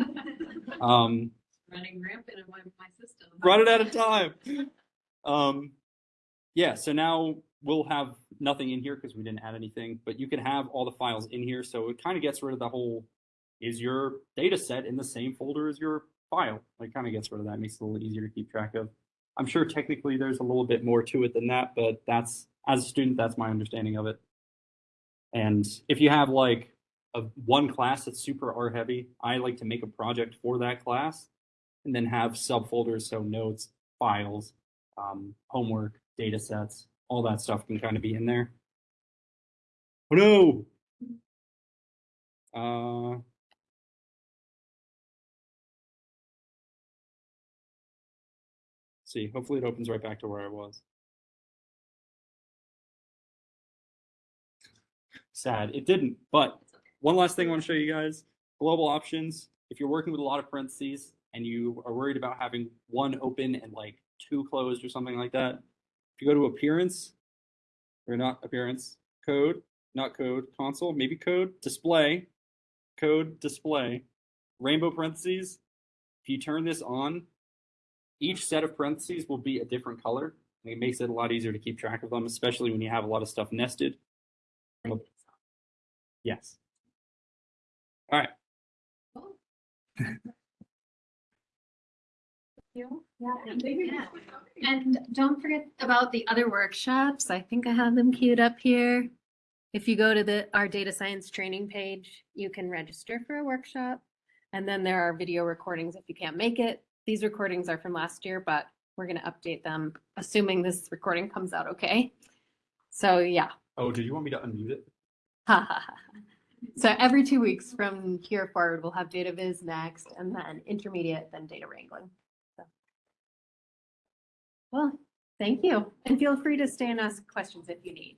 Um, Running rampant in my, my system. run it out of time. Um, yeah, so now we'll have nothing in here because we didn't add anything, but you can have all the files in here. So it kind of gets rid of the whole, is your data set in the same folder as your file? It kind of gets rid of that, makes it a little easier to keep track of. I'm sure technically there's a little bit more to it than that, but that's, as a student, that's my understanding of it. And if you have like a one class that's super R heavy, I like to make a project for that class and then have subfolders, so notes, files, um, homework, data sets, all that stuff can kind of be in there. Oh no! Uh, see, hopefully it opens right back to where I was. Sad, it didn't, but one last thing I want to show you guys, global options. If you're working with a lot of parentheses and you are worried about having one open and like two closed or something like that, if you go to appearance, or not appearance, code, not code, console, maybe code, display, code, display, rainbow parentheses. If you turn this on, each set of parentheses will be a different color. It makes it a lot easier to keep track of them, especially when you have a lot of stuff nested. Yes. All right. Yeah. And don't forget about the other workshops. I think I have them queued up here. If you go to the, our data science training page, you can register for a workshop. And then there are video recordings if you can't make it. These recordings are from last year, but we're gonna update them, assuming this recording comes out okay. So yeah. Oh, did you want me to unmute it? So every two weeks from here forward, we'll have data viz next and then intermediate, then data wrangling. So. Well, thank you. And feel free to stay and ask questions if you need.